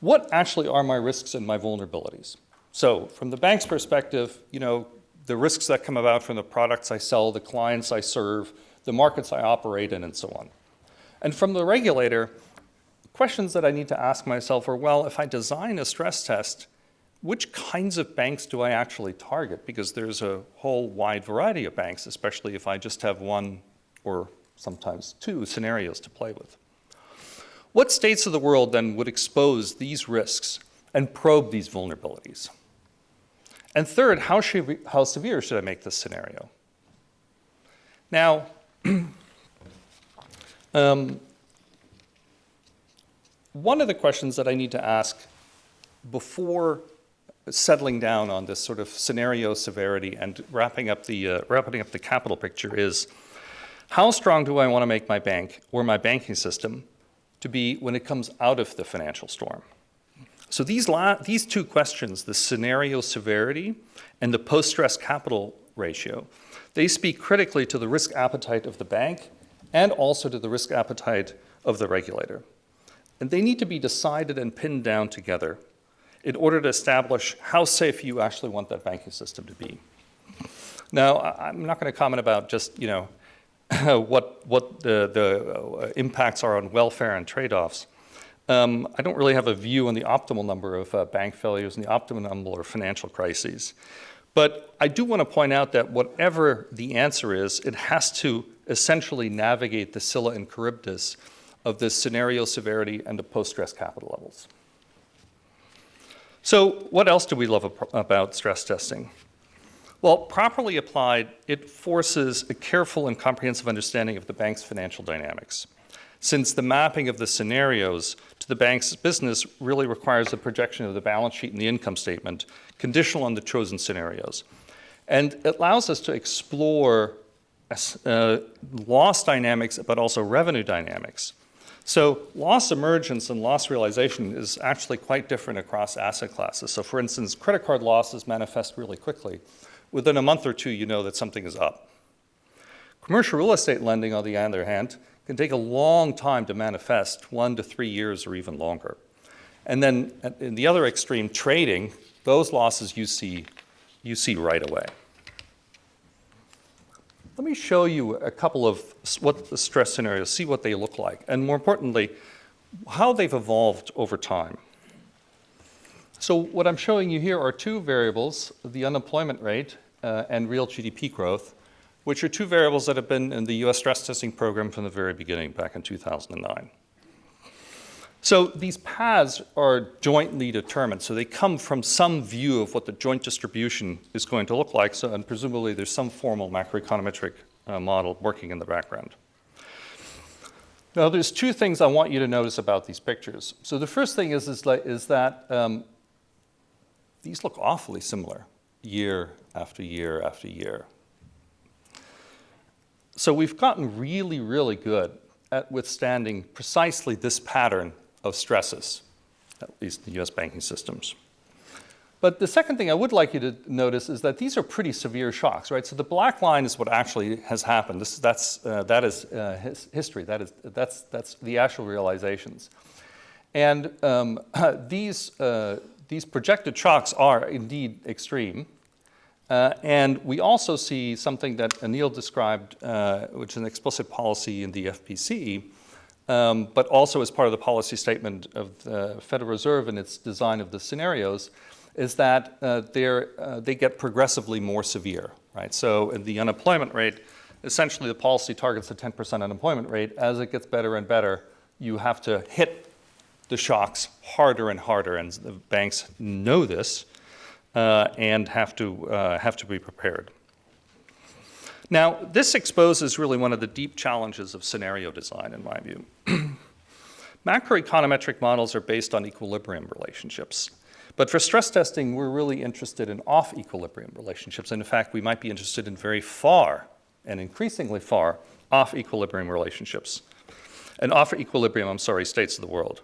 what actually are my risks and my vulnerabilities? So from the bank's perspective, you know, the risks that come about from the products I sell, the clients I serve, the markets I operate in, and so on. And from the regulator, questions that I need to ask myself are, well, if I design a stress test, which kinds of banks do I actually target? Because there's a whole wide variety of banks, especially if I just have one or sometimes two scenarios to play with. What states of the world then would expose these risks and probe these vulnerabilities? And third, how, we, how severe should I make this scenario? Now, um, one of the questions that I need to ask before settling down on this sort of scenario severity and wrapping up the, uh, wrapping up the capital picture is, how strong do I want to make my bank or my banking system to be when it comes out of the financial storm? So these, these two questions, the scenario severity and the post-stress capital ratio, they speak critically to the risk appetite of the bank and also to the risk appetite of the regulator. And they need to be decided and pinned down together in order to establish how safe you actually want that banking system to be. Now, I'm not going to comment about just, you know, what, what the, the uh, impacts are on welfare and trade-offs. Um, I don't really have a view on the optimal number of uh, bank failures and the optimal number of financial crises. But I do want to point out that whatever the answer is, it has to essentially navigate the Scylla and Charybdis of the scenario severity and the post-stress capital levels. So what else do we love about stress testing? Well, properly applied, it forces a careful and comprehensive understanding of the bank's financial dynamics, since the mapping of the scenarios to the bank's business really requires a projection of the balance sheet and the income statement, conditional on the chosen scenarios. And it allows us to explore uh, loss dynamics, but also revenue dynamics. So loss emergence and loss realization is actually quite different across asset classes. So for instance, credit card losses manifest really quickly. Within a month or two, you know that something is up. Commercial real estate lending, on the other hand, can take a long time to manifest, one to three years or even longer. And then in the other extreme, trading, those losses you see, you see right away. Let me show you a couple of what the stress scenarios, see what they look like, and more importantly, how they've evolved over time. So what I'm showing you here are two variables, the unemployment rate uh, and real GDP growth, which are two variables that have been in the US stress testing program from the very beginning, back in 2009. So these paths are jointly determined, so they come from some view of what the joint distribution is going to look like, so, and presumably there's some formal macroeconometric uh, model working in the background. Now, there's two things I want you to notice about these pictures. So the first thing is, is, is that um, these look awfully similar year after year after year. So we've gotten really, really good at withstanding precisely this pattern of stresses, at least in the US banking systems. But the second thing I would like you to notice is that these are pretty severe shocks, right? So the black line is what actually has happened. This, that's, uh, that is uh, his, history. That is, that's, that's the actual realizations. And um, these, uh, these projected shocks are indeed extreme. Uh, and we also see something that Anil described, uh, which is an explicit policy in the FPC, um, but also as part of the policy statement of the Federal Reserve and its design of the scenarios, is that uh, uh, they get progressively more severe, right? So the unemployment rate, essentially the policy targets a 10% unemployment rate. As it gets better and better, you have to hit the shocks harder and harder, and the banks know this and have to, uh, have to be prepared. Now, this exposes really one of the deep challenges of scenario design, in my view. Macroeconometric models are based on equilibrium relationships. But for stress testing, we're really interested in off equilibrium relationships. And in fact, we might be interested in very far and increasingly far off equilibrium relationships. And off equilibrium, I'm sorry, states of the world.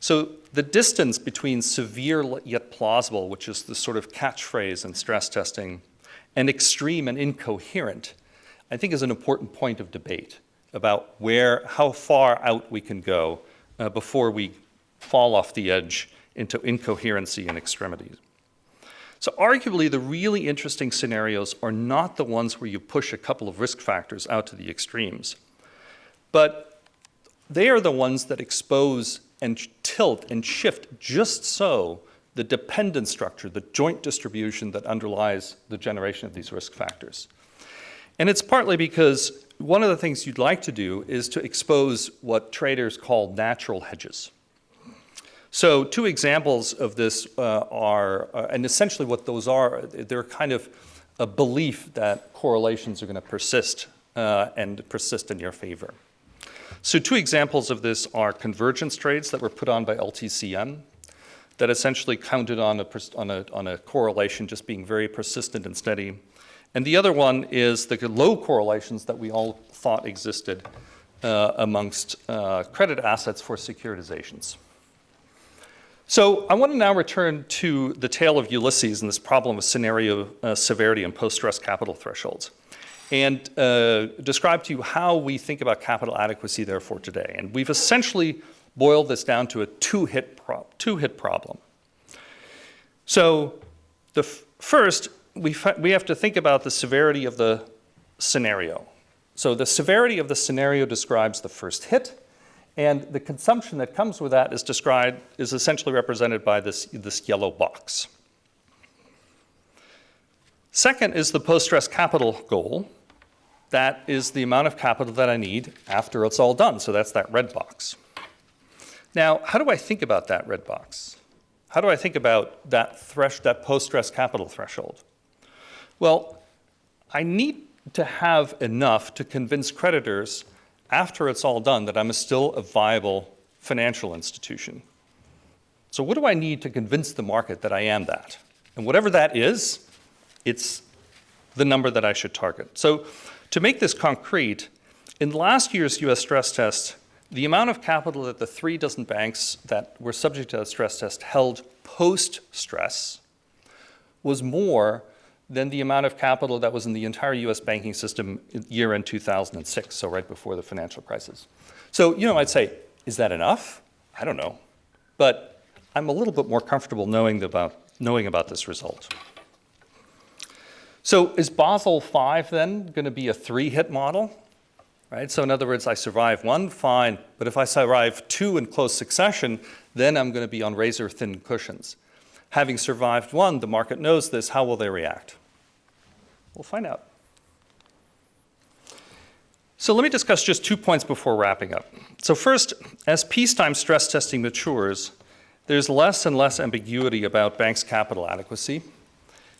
So the distance between severe yet plausible, which is the sort of catchphrase in stress testing, and extreme and incoherent, I think is an important point of debate about where, how far out we can go uh, before we fall off the edge into incoherency and extremities. So arguably, the really interesting scenarios are not the ones where you push a couple of risk factors out to the extremes, but they are the ones that expose and tilt and shift just so the dependent structure, the joint distribution that underlies the generation of these risk factors. And it's partly because one of the things you'd like to do is to expose what traders call natural hedges. So two examples of this uh, are, uh, and essentially what those are, they're kind of a belief that correlations are going to persist uh, and persist in your favor. So two examples of this are convergence trades that were put on by LTCM that essentially counted on a, on a, on a correlation just being very persistent and steady. And the other one is the low correlations that we all thought existed uh, amongst uh, credit assets for securitizations. So I want to now return to the tale of Ulysses and this problem of scenario uh, severity and post-stress capital thresholds and uh, describe to you how we think about capital adequacy therefore today. And we've essentially boiled this down to a two-hit pro two-hit problem. So the first, we, we have to think about the severity of the scenario. So the severity of the scenario describes the first hit, and the consumption that comes with that is described, is essentially represented by this, this yellow box. Second is the post-stress capital goal. That is the amount of capital that I need after it's all done. So that's that red box. Now, how do I think about that red box? How do I think about that, thresh, that post-stress capital threshold? Well, I need to have enough to convince creditors after it's all done that I'm still a viable financial institution. So what do I need to convince the market that I am that? And whatever that is, it's the number that I should target. So to make this concrete, in last year's US stress test, the amount of capital that the three dozen banks that were subject to the stress test held post-stress was more than the amount of capital that was in the entire US banking system year end 2006, so right before the financial crisis. So, you know, I'd say, is that enough? I don't know. But I'm a little bit more comfortable knowing about, knowing about this result. So is Basel V then going to be a three-hit model? Right? So in other words, I survive one, fine, but if I survive two in close succession, then I'm going to be on razor-thin cushions. Having survived one, the market knows this, how will they react? We'll find out. So let me discuss just two points before wrapping up. So first, as peacetime stress testing matures, there's less and less ambiguity about banks' capital adequacy.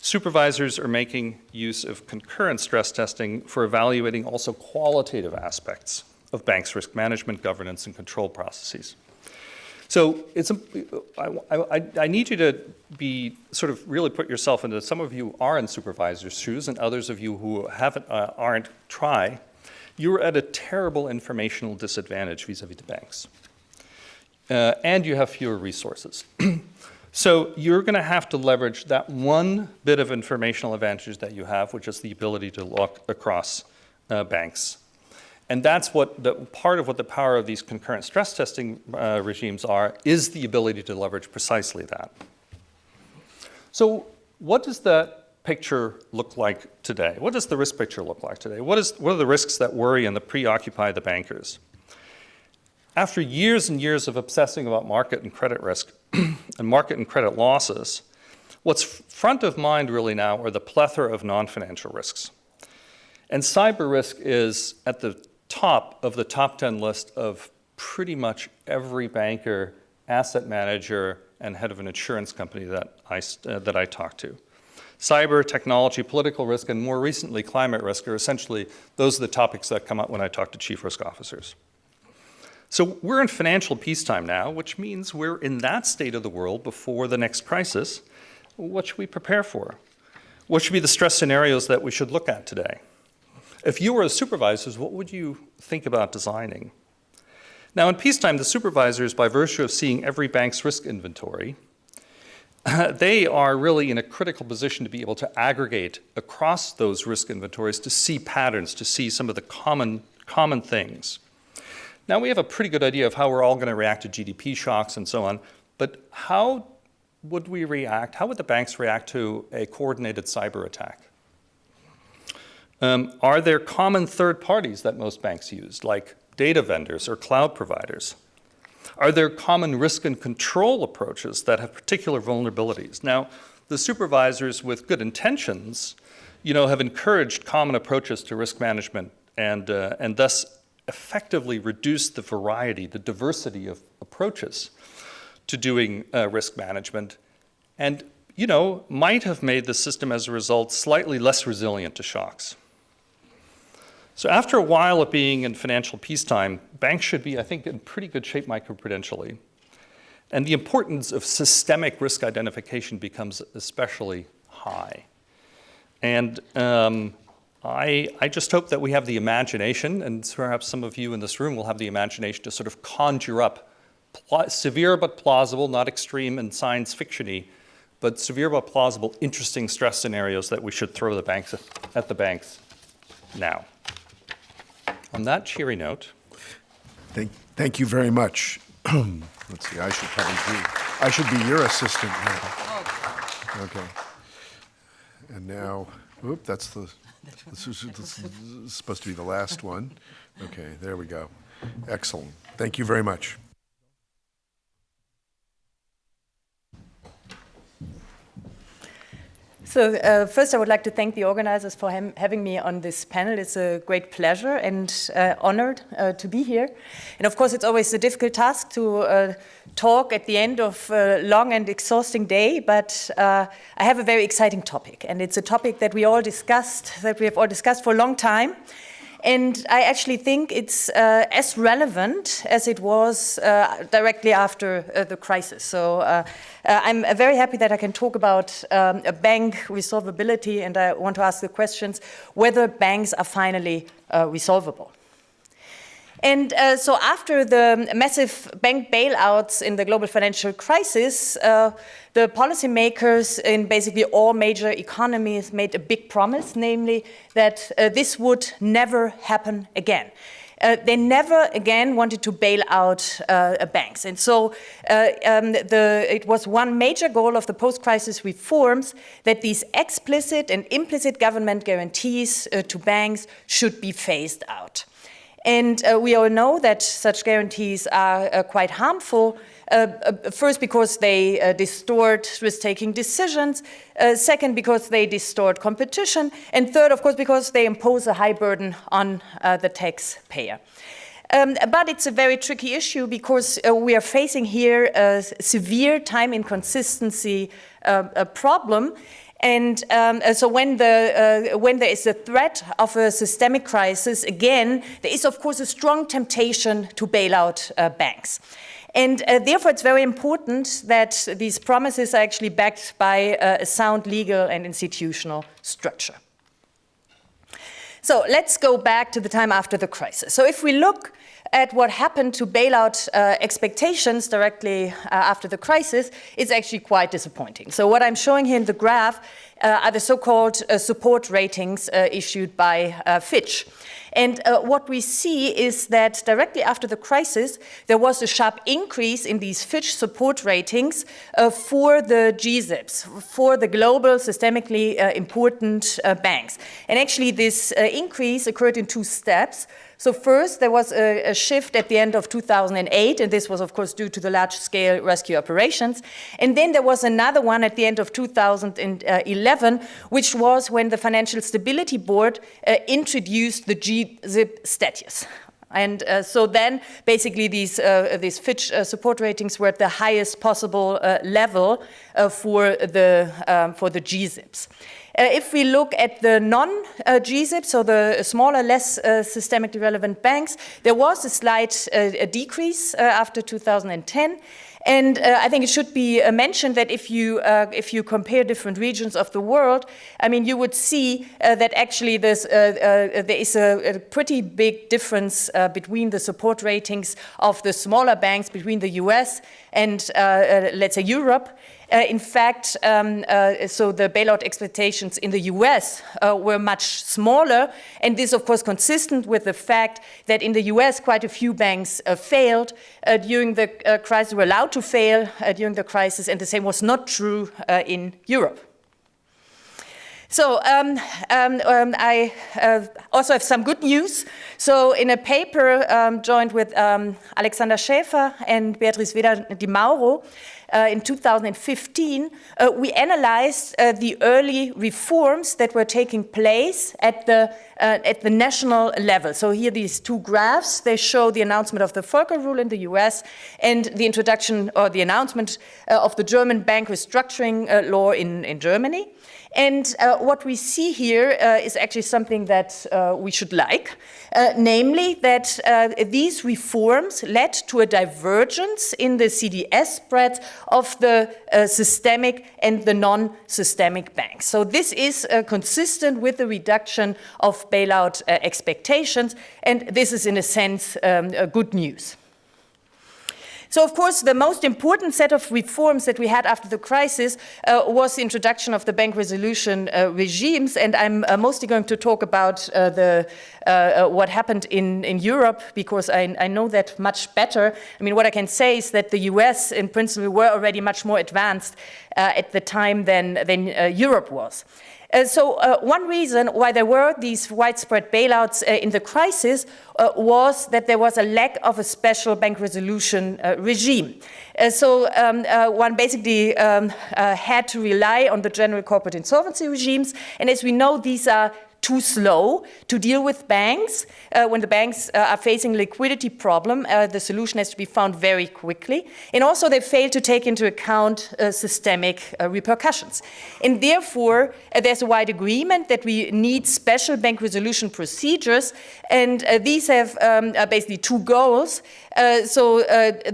Supervisors are making use of concurrent stress testing for evaluating also qualitative aspects of banks' risk management, governance, and control processes. So it's a, I, I, I, need you to be sort of really put yourself into, some of you are in supervisor's shoes and others of you who haven't, uh, aren't, try. You're at a terrible informational disadvantage vis-a-vis -vis the banks. Uh, and you have fewer resources. so you're gonna have to leverage that one bit of informational advantage that you have, which is the ability to look across uh, banks and that's what the, part of what the power of these concurrent stress testing uh, regimes are, is the ability to leverage precisely that. So what does that picture look like today? What does the risk picture look like today? What, is, what are the risks that worry and that preoccupy the bankers? After years and years of obsessing about market and credit risk and market and credit losses, what's front of mind really now are the plethora of non-financial risks. And cyber risk is at the top of the top 10 list of pretty much every banker, asset manager, and head of an insurance company that I, uh, that I talk to. Cyber, technology, political risk, and more recently climate risk are essentially, those are the topics that come up when I talk to chief risk officers. So we're in financial peacetime now, which means we're in that state of the world before the next crisis. What should we prepare for? What should be the stress scenarios that we should look at today? If you were the supervisors, what would you think about designing? Now in peacetime, the supervisors, by virtue of seeing every bank's risk inventory, they are really in a critical position to be able to aggregate across those risk inventories to see patterns, to see some of the common, common things. Now we have a pretty good idea of how we're all going to react to GDP shocks and so on, but how would we react, how would the banks react to a coordinated cyber attack? Um, are there common third parties that most banks use, like data vendors or cloud providers? Are there common risk and control approaches that have particular vulnerabilities? Now, the supervisors with good intentions, you know, have encouraged common approaches to risk management and, uh, and thus effectively reduced the variety, the diversity of approaches to doing uh, risk management and, you know, might have made the system as a result slightly less resilient to shocks. So after a while of being in financial peacetime, banks should be, I think, in pretty good shape microprudentially. And the importance of systemic risk identification becomes especially high. And um, I, I just hope that we have the imagination, and perhaps some of you in this room will have the imagination to sort of conjure up pl- severe but plausible, not extreme and science fictiony, but severe but plausible, interesting stress scenarios that we should throw the banks at the banks now. On that cheery note, Thank, thank you very much. Let's see, I should probably be, I should be your assistant now. Oh, okay. And now, oop, that's the, this is, this is supposed to be the last one. Okay, there we go. Excellent. Thank you very much. So uh, first, I would like to thank the organizers for ham- having me on this panel. It's a great pleasure and uh, honored uh, to be here. And of course, it's always a difficult task to uh, talk at the end of a long and exhausting day. But uh, I have a very exciting topic, and it's a topic that we all discussed, that we have all discussed for a long time. And I actually think it's uh, as relevant as it was uh, directly after uh, the crisis. So uh, uh, I'm very happy that I can talk about um, a bank resolvability, and I want to ask the questions whether banks are finally resolvable. And uh, so, after the massive bank bailouts in the global financial crisis, uh, the policymakers in basically all major economies made a big promise, namely that uh, this would never happen again. Uh, they never again wanted to bail out uh, banks. And so uh, um, the, it was one major goal of the post crisis reforms that these explicit and implicit government guarantees to banks should be phased out. And uh, we all know that such guarantees are uh, quite harmful. Uh, uh first, because they uh, distort risk taking decisions. Uh, second, because they distort competition. And third, of course, because they impose a high burden on the taxpayer. Um, but it's a very tricky issue because we are facing here a severe time inconsistency a problem. And um, uh, so when, the, uh, when there is a threat of a systemic crisis, again, there is, of course, a strong temptation to bail out uh, banks. And uh, therefore, it's very important that these promises are actually backed by uh, a sound legal and institutional structure. So let's go back to the time after the crisis. So if we look at what happened to bailout uh, expectations directly uh, after the crisis, it's actually quite disappointing. So what I'm showing here in the graph uh, are the so-called uh, support ratings uh, issued by uh, Fitch. And what we see is that directly after the crisis, there was a sharp increase in these Fitch support ratings for the GSIBs, for the global systemically important banks. And actually, this increase occurred in two steps. So first, there was a, a, shift at the end of 2008, and this was, of course, due to the large-scale rescue operations. And then there was another one at the end of 2011, which was when the Financial Stability Board uh, introduced the GSIB status. And uh, so then, basically, these, uh, these Fitch uh, support ratings were at the highest possible uh, level uh, for, the, um, for the GSIBs. Uh, if we look at the non-GSIB, so the smaller, less uh, systemically relevant banks, there was a slight uh, decrease after 2010. And uh, I think it should be uh, mentioned that if you, uh, if you compare different regions of the world, I mean, you would see that actually there is a, a, pretty big difference between the support ratings of the smaller banks between the US and, let's say, Europe. Uh, in fact, um, uh, so the bailout expectations in the US uh, were much smaller, and this, of course, consistent with the fact that in the US, quite a few banks uh, failed uh, during the uh, crisis, were allowed to fail during the crisis, and the same was not true in Europe. So um, um, um, I uh, also have some good news. So in a paper um, joined with um, Alexander Schäfer and Beatrice Weder di Mauro, in 2015, uh, we analyzed uh, the early reforms that were taking place at the, uh, at the national level. So here these two graphs, they show the announcement of the Volcker rule in the US and the introduction or the announcement uh, of the German bank restructuring uh, law in, in Germany. And uh, what we see here uh, is actually something that uh, we should like, uh, namely that uh, these reforms led to a divergence in the CDS spreads of the uh, systemic and the non-systemic banks. So this is consistent with the reduction of bailout expectations, and this is in a sense um, good news. So, of course, the most important set of reforms that we had after the crisis uh, was the introduction of the bank resolution uh, regimes, and I'm uh, mostly going to talk about uh, the, uh, uh, what happened in, in Europe because I, I, know that much better. I mean, what I can say is that the US, in principle, were already much more advanced at the time than, than Europe was. Uh, so uh, one reason why there were these widespread bailouts uh, in the crisis uh, was that there was a lack of a special bank resolution uh, regime. Uh, so um, one basically um, had to rely on the general corporate insolvency regimes. And as we know, these are too slow to deal with banks. Uh, when the banks uh, are facing liquidity problem, uh, the solution has to be found very quickly. And also they fail to take into account uh, systemic uh, repercussions. And therefore, uh, there's a wide agreement that we need special bank resolution procedures. And these have um, basically two goals. so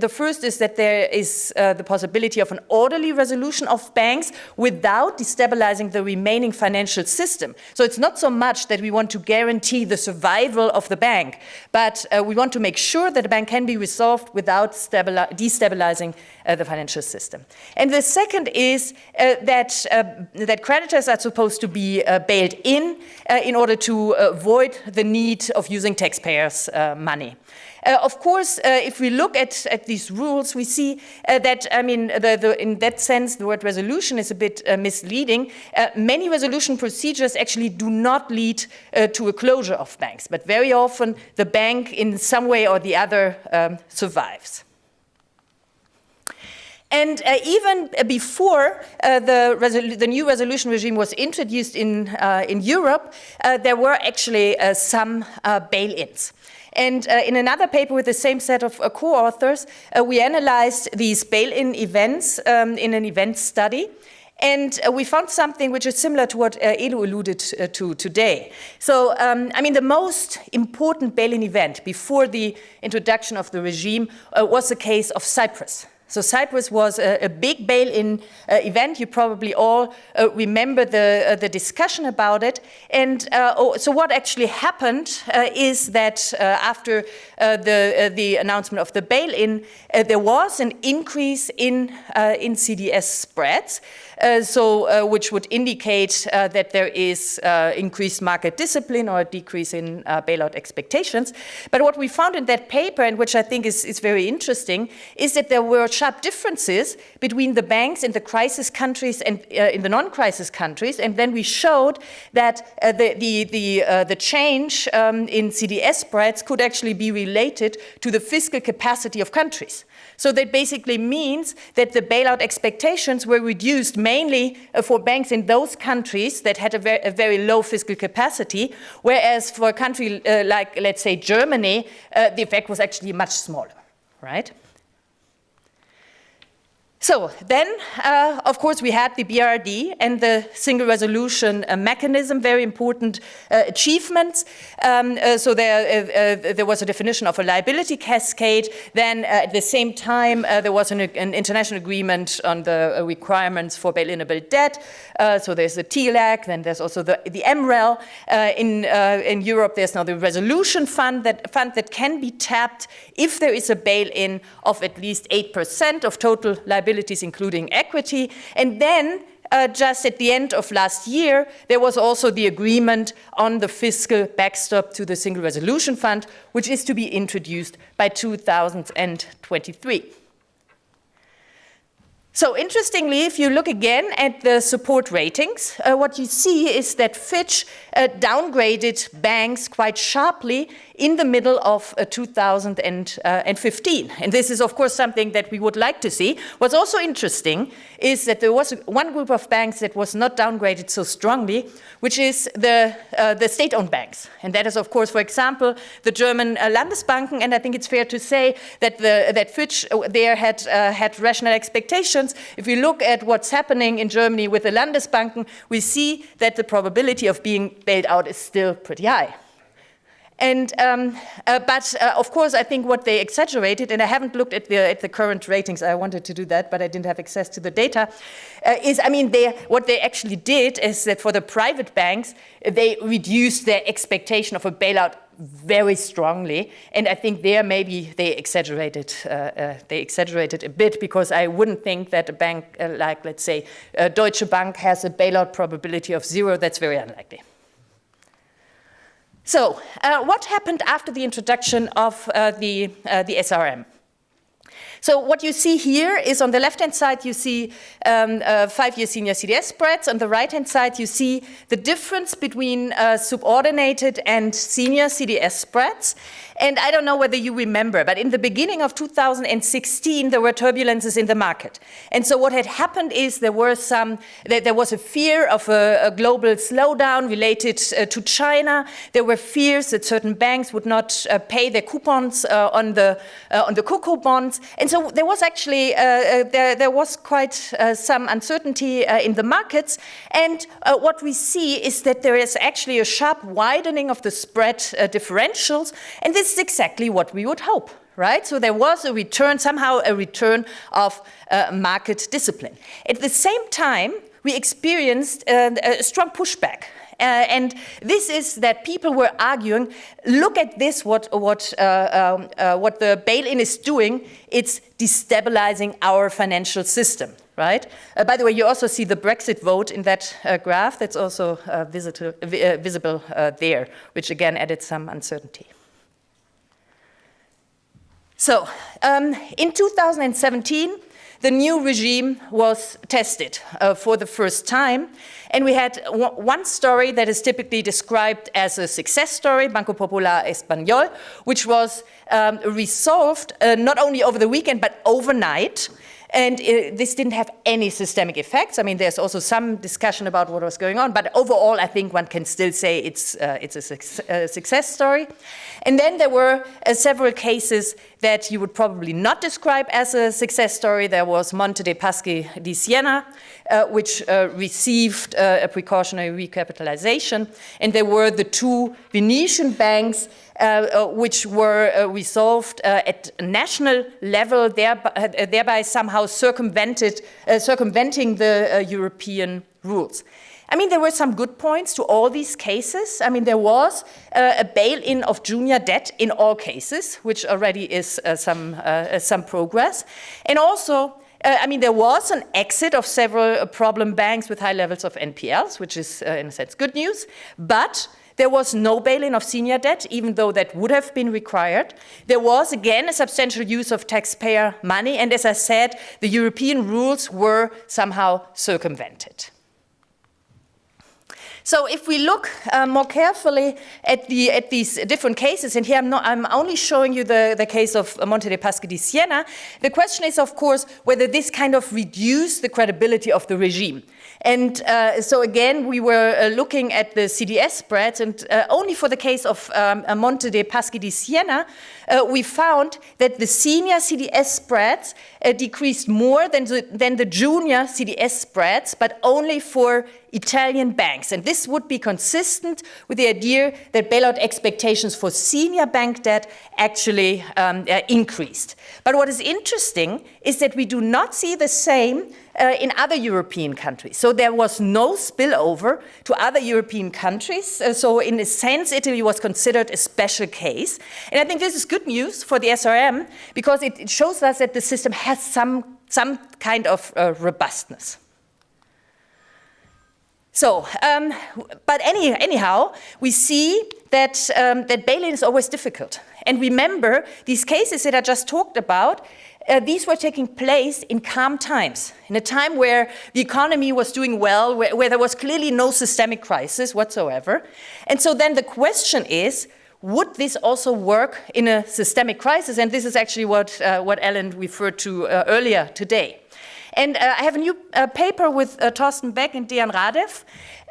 the first is that there is the possibility of an orderly resolution of banks without destabilizing the remaining financial system. So it's not so much that we want to guarantee the survival of the bank, but uh, we want to make sure that the bank can be resolved without destabilizing uh, the financial system. And the second is uh, that, uh, that creditors are supposed to be uh, bailed in uh, in order to avoid the need of using taxpayers' money. Uh, of course, uh, if we look at, at these rules, we see uh, that, I mean, the, the, in that sense, the word resolution is a bit uh, misleading. Uh, many resolution procedures actually do not lead uh, to a closure of banks, but very often the bank in some way or the other um, survives. And uh, even before uh, the, the, new resolution regime was introduced in, uh, in Europe, there were actually some bail-ins. And uh, in another paper with the same set of uh, co-authors, uh, we analyzed these bail-in events um, in an event study. And uh, we found something which is similar to what uh, Edu alluded uh, to today. So, um, I mean, the most important bail-in event before the introduction of the regime was the case of Cyprus. So Cyprus was a, a big bail-in uh, event. You probably all uh, remember the, uh, the discussion about it. And uh, oh, so what actually happened uh, is that uh, after the, the announcement of the bail-in, there was an increase in, in CDS spreads. Uh, so uh, which would indicate uh, that there is increased market discipline or a decrease in bailout expectations. But what we found in that paper, and which I think is, is very interesting, is that there were sharp differences between the banks in the crisis countries and in the non-crisis countries. And then we showed that the, the, the, the change um, in CDS spreads could actually be related to the fiscal capacity of countries. So that basically means that the bailout expectations were reduced mainly uh, for banks in those countries that had a very, a very low fiscal capacity, whereas for a country uh, like, let's say, Germany, uh, the effect was actually much smaller, right? So then, uh, of course, we had the BRRD and the single resolution uh, mechanism, very important uh, achievements. Um, uh, so there, uh, uh, there was a definition of a liability cascade. Then at the same time, there was an, an, international agreement on the requirements for bail-inable debt. so there's the TLAC, then there's also the, the MREL. in, in Europe, there's now the resolution fund that, fund that can be tapped if there is a bail-in of at least 8% of total liability liabilities, including equity. And then uh, just at the end of last year, there was also the agreement on the fiscal backstop to the Single Resolution Fund, which is to be introduced by 2023. So interestingly, if you look again at the support ratings, uh, what you see is that Fitch uh, downgraded banks quite sharply in the middle of uh, 2015. Uh, and this is, of course, something that we would like to see. What's also interesting is that there was one group of banks that was not downgraded so strongly, which is the, uh, the state-owned banks. And that is, of course, for example, the German uh, Landesbanken. And I think it's fair to say that, the, that Fitch uh, there had, uh, had rational expectations. If we look at what's happening in Germany with the Landesbanken, we see that the probability of being bailed out is still pretty high. And, um, uh, but uh, of course, I think what they exaggerated, and I haven't looked at the, at the current ratings, I wanted to do that, but I didn't have access to the data, uh, is, I mean, they, what they actually did is that for the private banks, they reduced their expectation of a bailout very strongly, and I think there maybe they exaggerated. Uh, uh, they exaggerated a bit because I wouldn't think that a bank uh, like, let's say, uh, Deutsche Bank has a bailout probability of zero. That's very unlikely. So, uh, what happened after the introduction of uh, the the SRM? So what you see here is on the left-hand side, you see um, uh, five-year senior CDS spreads. On the right-hand side, you see the difference between uh, subordinated and senior CDS spreads. And I don't know whether you remember, but in the beginning of 2016, there were turbulences in the market. And so what had happened is there were some, there was a fear of a, a global slowdown related uh, to China. There were fears that certain banks would not uh, pay their coupons uh, on the uh, on the CoCo bonds. And so there was actually, uh, uh, there, there was quite some uncertainty in the markets. And what we see is that there is actually a sharp widening of the spread differentials. And this is exactly what we would hope right? So there was a return, somehow a return of uh, market discipline. At the same time, we experienced uh, a strong pushback. Uh, and this is that people were arguing, look at this, what, what, uh, um, uh, what the bail-in is doing, it's destabilizing our financial system right? Uh, by the way, you also see the Brexit vote in that uh, graph. That's also uh, visible, visible there, which again added some uncertainty. So, um, in 2017, the new regime was tested uh, for the first time. And we had one story that is typically described as a success story, Banco Popular Español, which was um, resolved uh, not only over the weekend, but overnight. And uh, this didn't have any systemic effects. I mean, there's also some discussion about what was going on, but overall, I think one can still say it's, uh, it's a, su a, success story. And then there were uh, several cases that you would probably not describe as a success story. There was Monte dei Paschi di Siena, uh, which uh, received uh, a precautionary recapitalization. And there were the two Venetian banks uh, uh, Uh, uh, which were uh, resolved uh, at national level, thereby, thereby somehow circumvented, circumventing the European rules. I mean, there were some good points to all these cases. I mean, there was uh, a bail-in of junior debt in all cases, which already is uh, some, uh, some progress. And also, I mean, there was an exit of several problem banks with high levels of NPLs, which is, in a sense, good news. But there was no bail-in of senior debt, even though that would have been required. There was, again, a substantial use of taxpayer money. And as I said, the European rules were somehow circumvented. So if we look uh, more carefully at, the, at these different cases, and here I'm, not, I'm only showing you the, the case of Monte dei Paschi di Siena, the question is, of course, whether this kind of reduced the credibility of the regime. And uh, so again, we were uh, looking at the CDS spreads, and uh, only for the case of um, Monte dei Paschi di Siena, uh, we found that the senior CDS spreads uh, decreased more than the, than the junior CDS spreads, but only for Italian banks. And this would be consistent with the idea that bailout expectations for senior bank debt actually um, uh, increased. But what is interesting is that we do not see the same uh, in other European countries. So there was no spillover to other European countries. Uh, so in a sense, Italy was considered a special case. And I think this is good news for the SRM because it, it shows us that the system has some, some kind of uh, robustness. So, um, but any, anyhow, we see that, um, that bail-in is always difficult. And remember, these cases that I just talked about, uh, these were taking place in calm times, in a time where the economy was doing well, where, where there was clearly no systemic crisis whatsoever. And so then the question is, would this also work in a systemic crisis? And this is actually what, uh, what Ellen referred to uh, earlier today. And uh, I have a new uh, paper with uh, Thorsten Beck and Deyan Radev,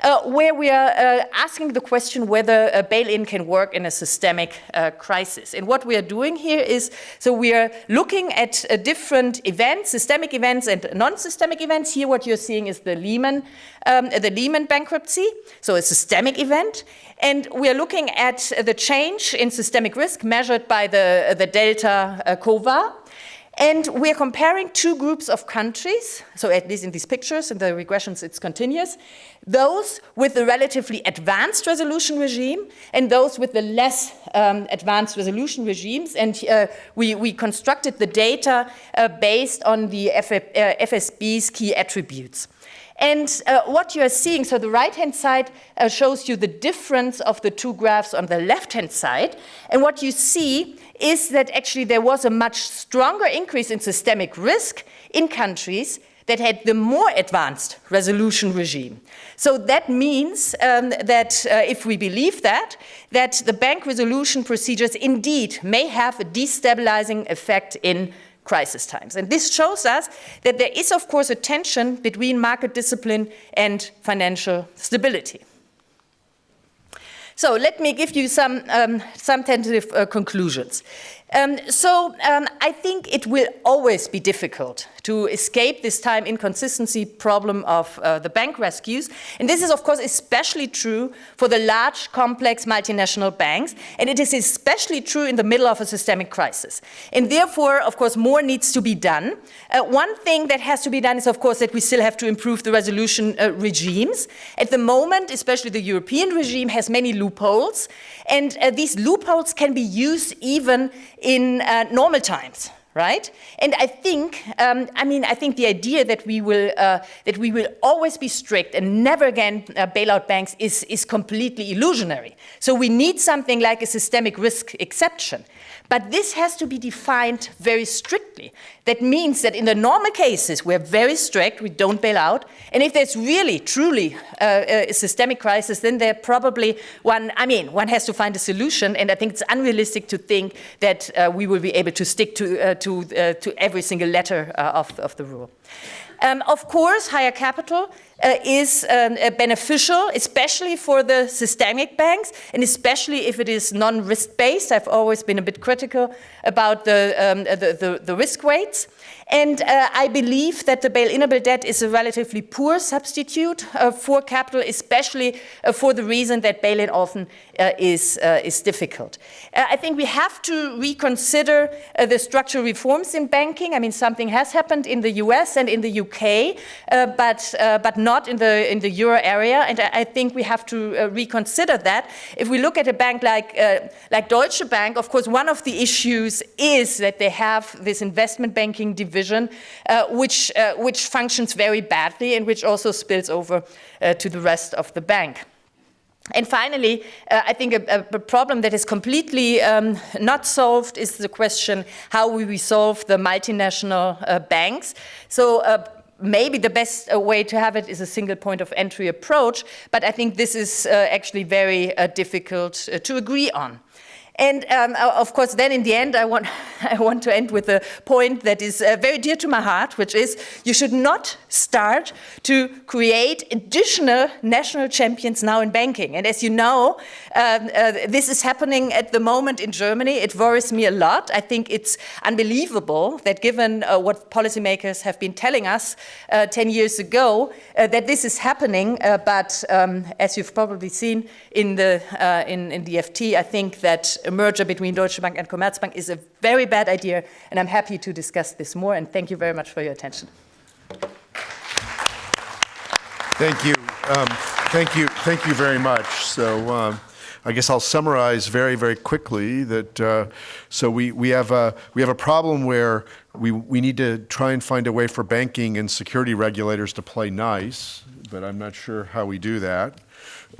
uh, where we are uh, asking the question whether a bail-in can work in a systemic uh, crisis. And what we are doing here is, so we are looking at different events, systemic events and non-systemic events. Here what you're seeing is the Lehman, um, the Lehman bankruptcy, so a systemic event. And we are looking at the change in systemic risk measured by the, the delta CoVaR. And we're comparing two groups of countries, so at least in these pictures, in the regressions it's continuous, those with the relatively advanced resolution regime and those with the less um, advanced resolution regimes. And uh, we, we constructed the data uh, based on the F uh, FSB's key attributes. And uh, what you are seeing, so the right-hand side uh, shows you the difference of the two graphs on the left-hand side. And what you see is that actually there was a much stronger increase in systemic risk in countries that had the more advanced resolution regime. So that means um, that uh, if we believe that, that the bank resolution procedures indeed may have a destabilizing effect in crisis times. And this shows us that there is, of course, a tension between market discipline and financial stability. So let me give you some, um, some tentative uh, conclusions. Um, so um, I think it will always be difficult to escape this time inconsistency problem of uh, the bank rescues. And this is, of course, especially true for the large, complex multinational banks. And it is especially true in the middle of a systemic crisis. And therefore, of course, more needs to be done. Uh, one thing that has to be done is, of course, that we still have to improve the resolution uh, regimes. At the moment, especially the European regime has many loopholes. And uh, these loopholes can be used even in uh, normal times right? And I think, um, I mean, I think the idea that we will uh, that we will always be strict and never again uh, bail out banks is is completely illusionary. So we need something like a systemic risk exception. But this has to be defined very strictly. That means that in the normal cases, we're very strict, we don't bail out. And if there's really, truly uh, a systemic crisis, then there probably one, I mean, one has to find a solution. And I think it's unrealistic to think that uh, we will be able to stick to, uh, to, uh, to every single letter uh, of, of the rule. Um, of course, higher capital uh, is um, uh, beneficial, especially for the systemic banks, and especially if it is non-risk based. I've always been a bit critical about the, um, the, the, the, risk weights. And uh, I believe that the bail-inable debt is a relatively poor substitute uh, for capital, especially uh, for the reason that bail-in often uh, is, uh, is difficult. Uh, I think we have to reconsider the structural reforms in banking. I mean, something has happened in the US and in the UK, but, but not in the, in the euro area. And I, I think we have to reconsider that. If we look at a bank like, like Deutsche Bank, of course, one of the issues is that they have this investment banking division uh, which, uh, which functions very badly and which also spills over uh, to the rest of the bank. And finally, uh, I think a, a, problem that is completely um, not solved is the question how we resolve the multinational uh, banks. So uh, maybe the best uh, way to have it is a single point of entry approach, but I think this is uh, actually very uh, difficult to agree on. And um, of course, then in the end, I want, I want to end with a point that is uh, very dear to my heart, which is you should not start to create additional national champions now in banking. And as you know, um, uh, this is happening at the moment in Germany. It worries me a lot. I think it's unbelievable that given uh, what policymakers have been telling us uh, 10 years ago, uh, that this is happening. Uh, but um, as you've probably seen in the, in, in the FT, I think that a merger between Deutsche Bank and Commerzbank is a very bad idea, and I'm happy to discuss this more, and thank you very much for your attention. Thank you. Um, thank you. Thank you very much. So um, I guess I'll summarize very, very quickly that uh, so we, we, have a, we have a problem where we, we need to try and find a way for banking and security regulators to play nice, but I'm not sure how we do that.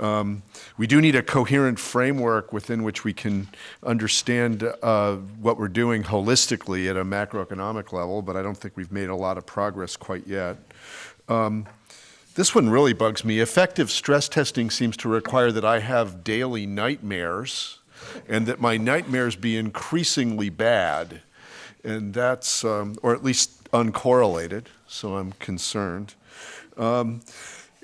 Um, we do need a coherent framework within which we can understand uh, what we're doing holistically at a macroeconomic level, but I don't think we've made a lot of progress quite yet. Um, this one really bugs me. Effective stress testing seems to require that I have daily nightmares and that my nightmares be increasingly bad. and that's, um, or at least uncorrelated, so I'm concerned. Um,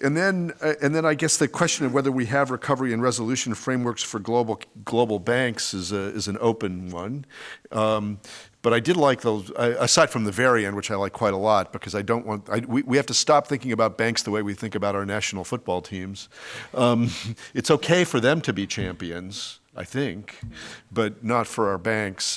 And then, uh, and then I guess the question of whether we have recovery and resolution frameworks for global, global banks is a, is an open one. Um, But I did like those, aside from the very end, which I like quite a lot, because I don't want, I, we, we have to stop thinking about banks the way we think about our national football teams. Um, It's okay for them to be champions, I think, but not for our banks.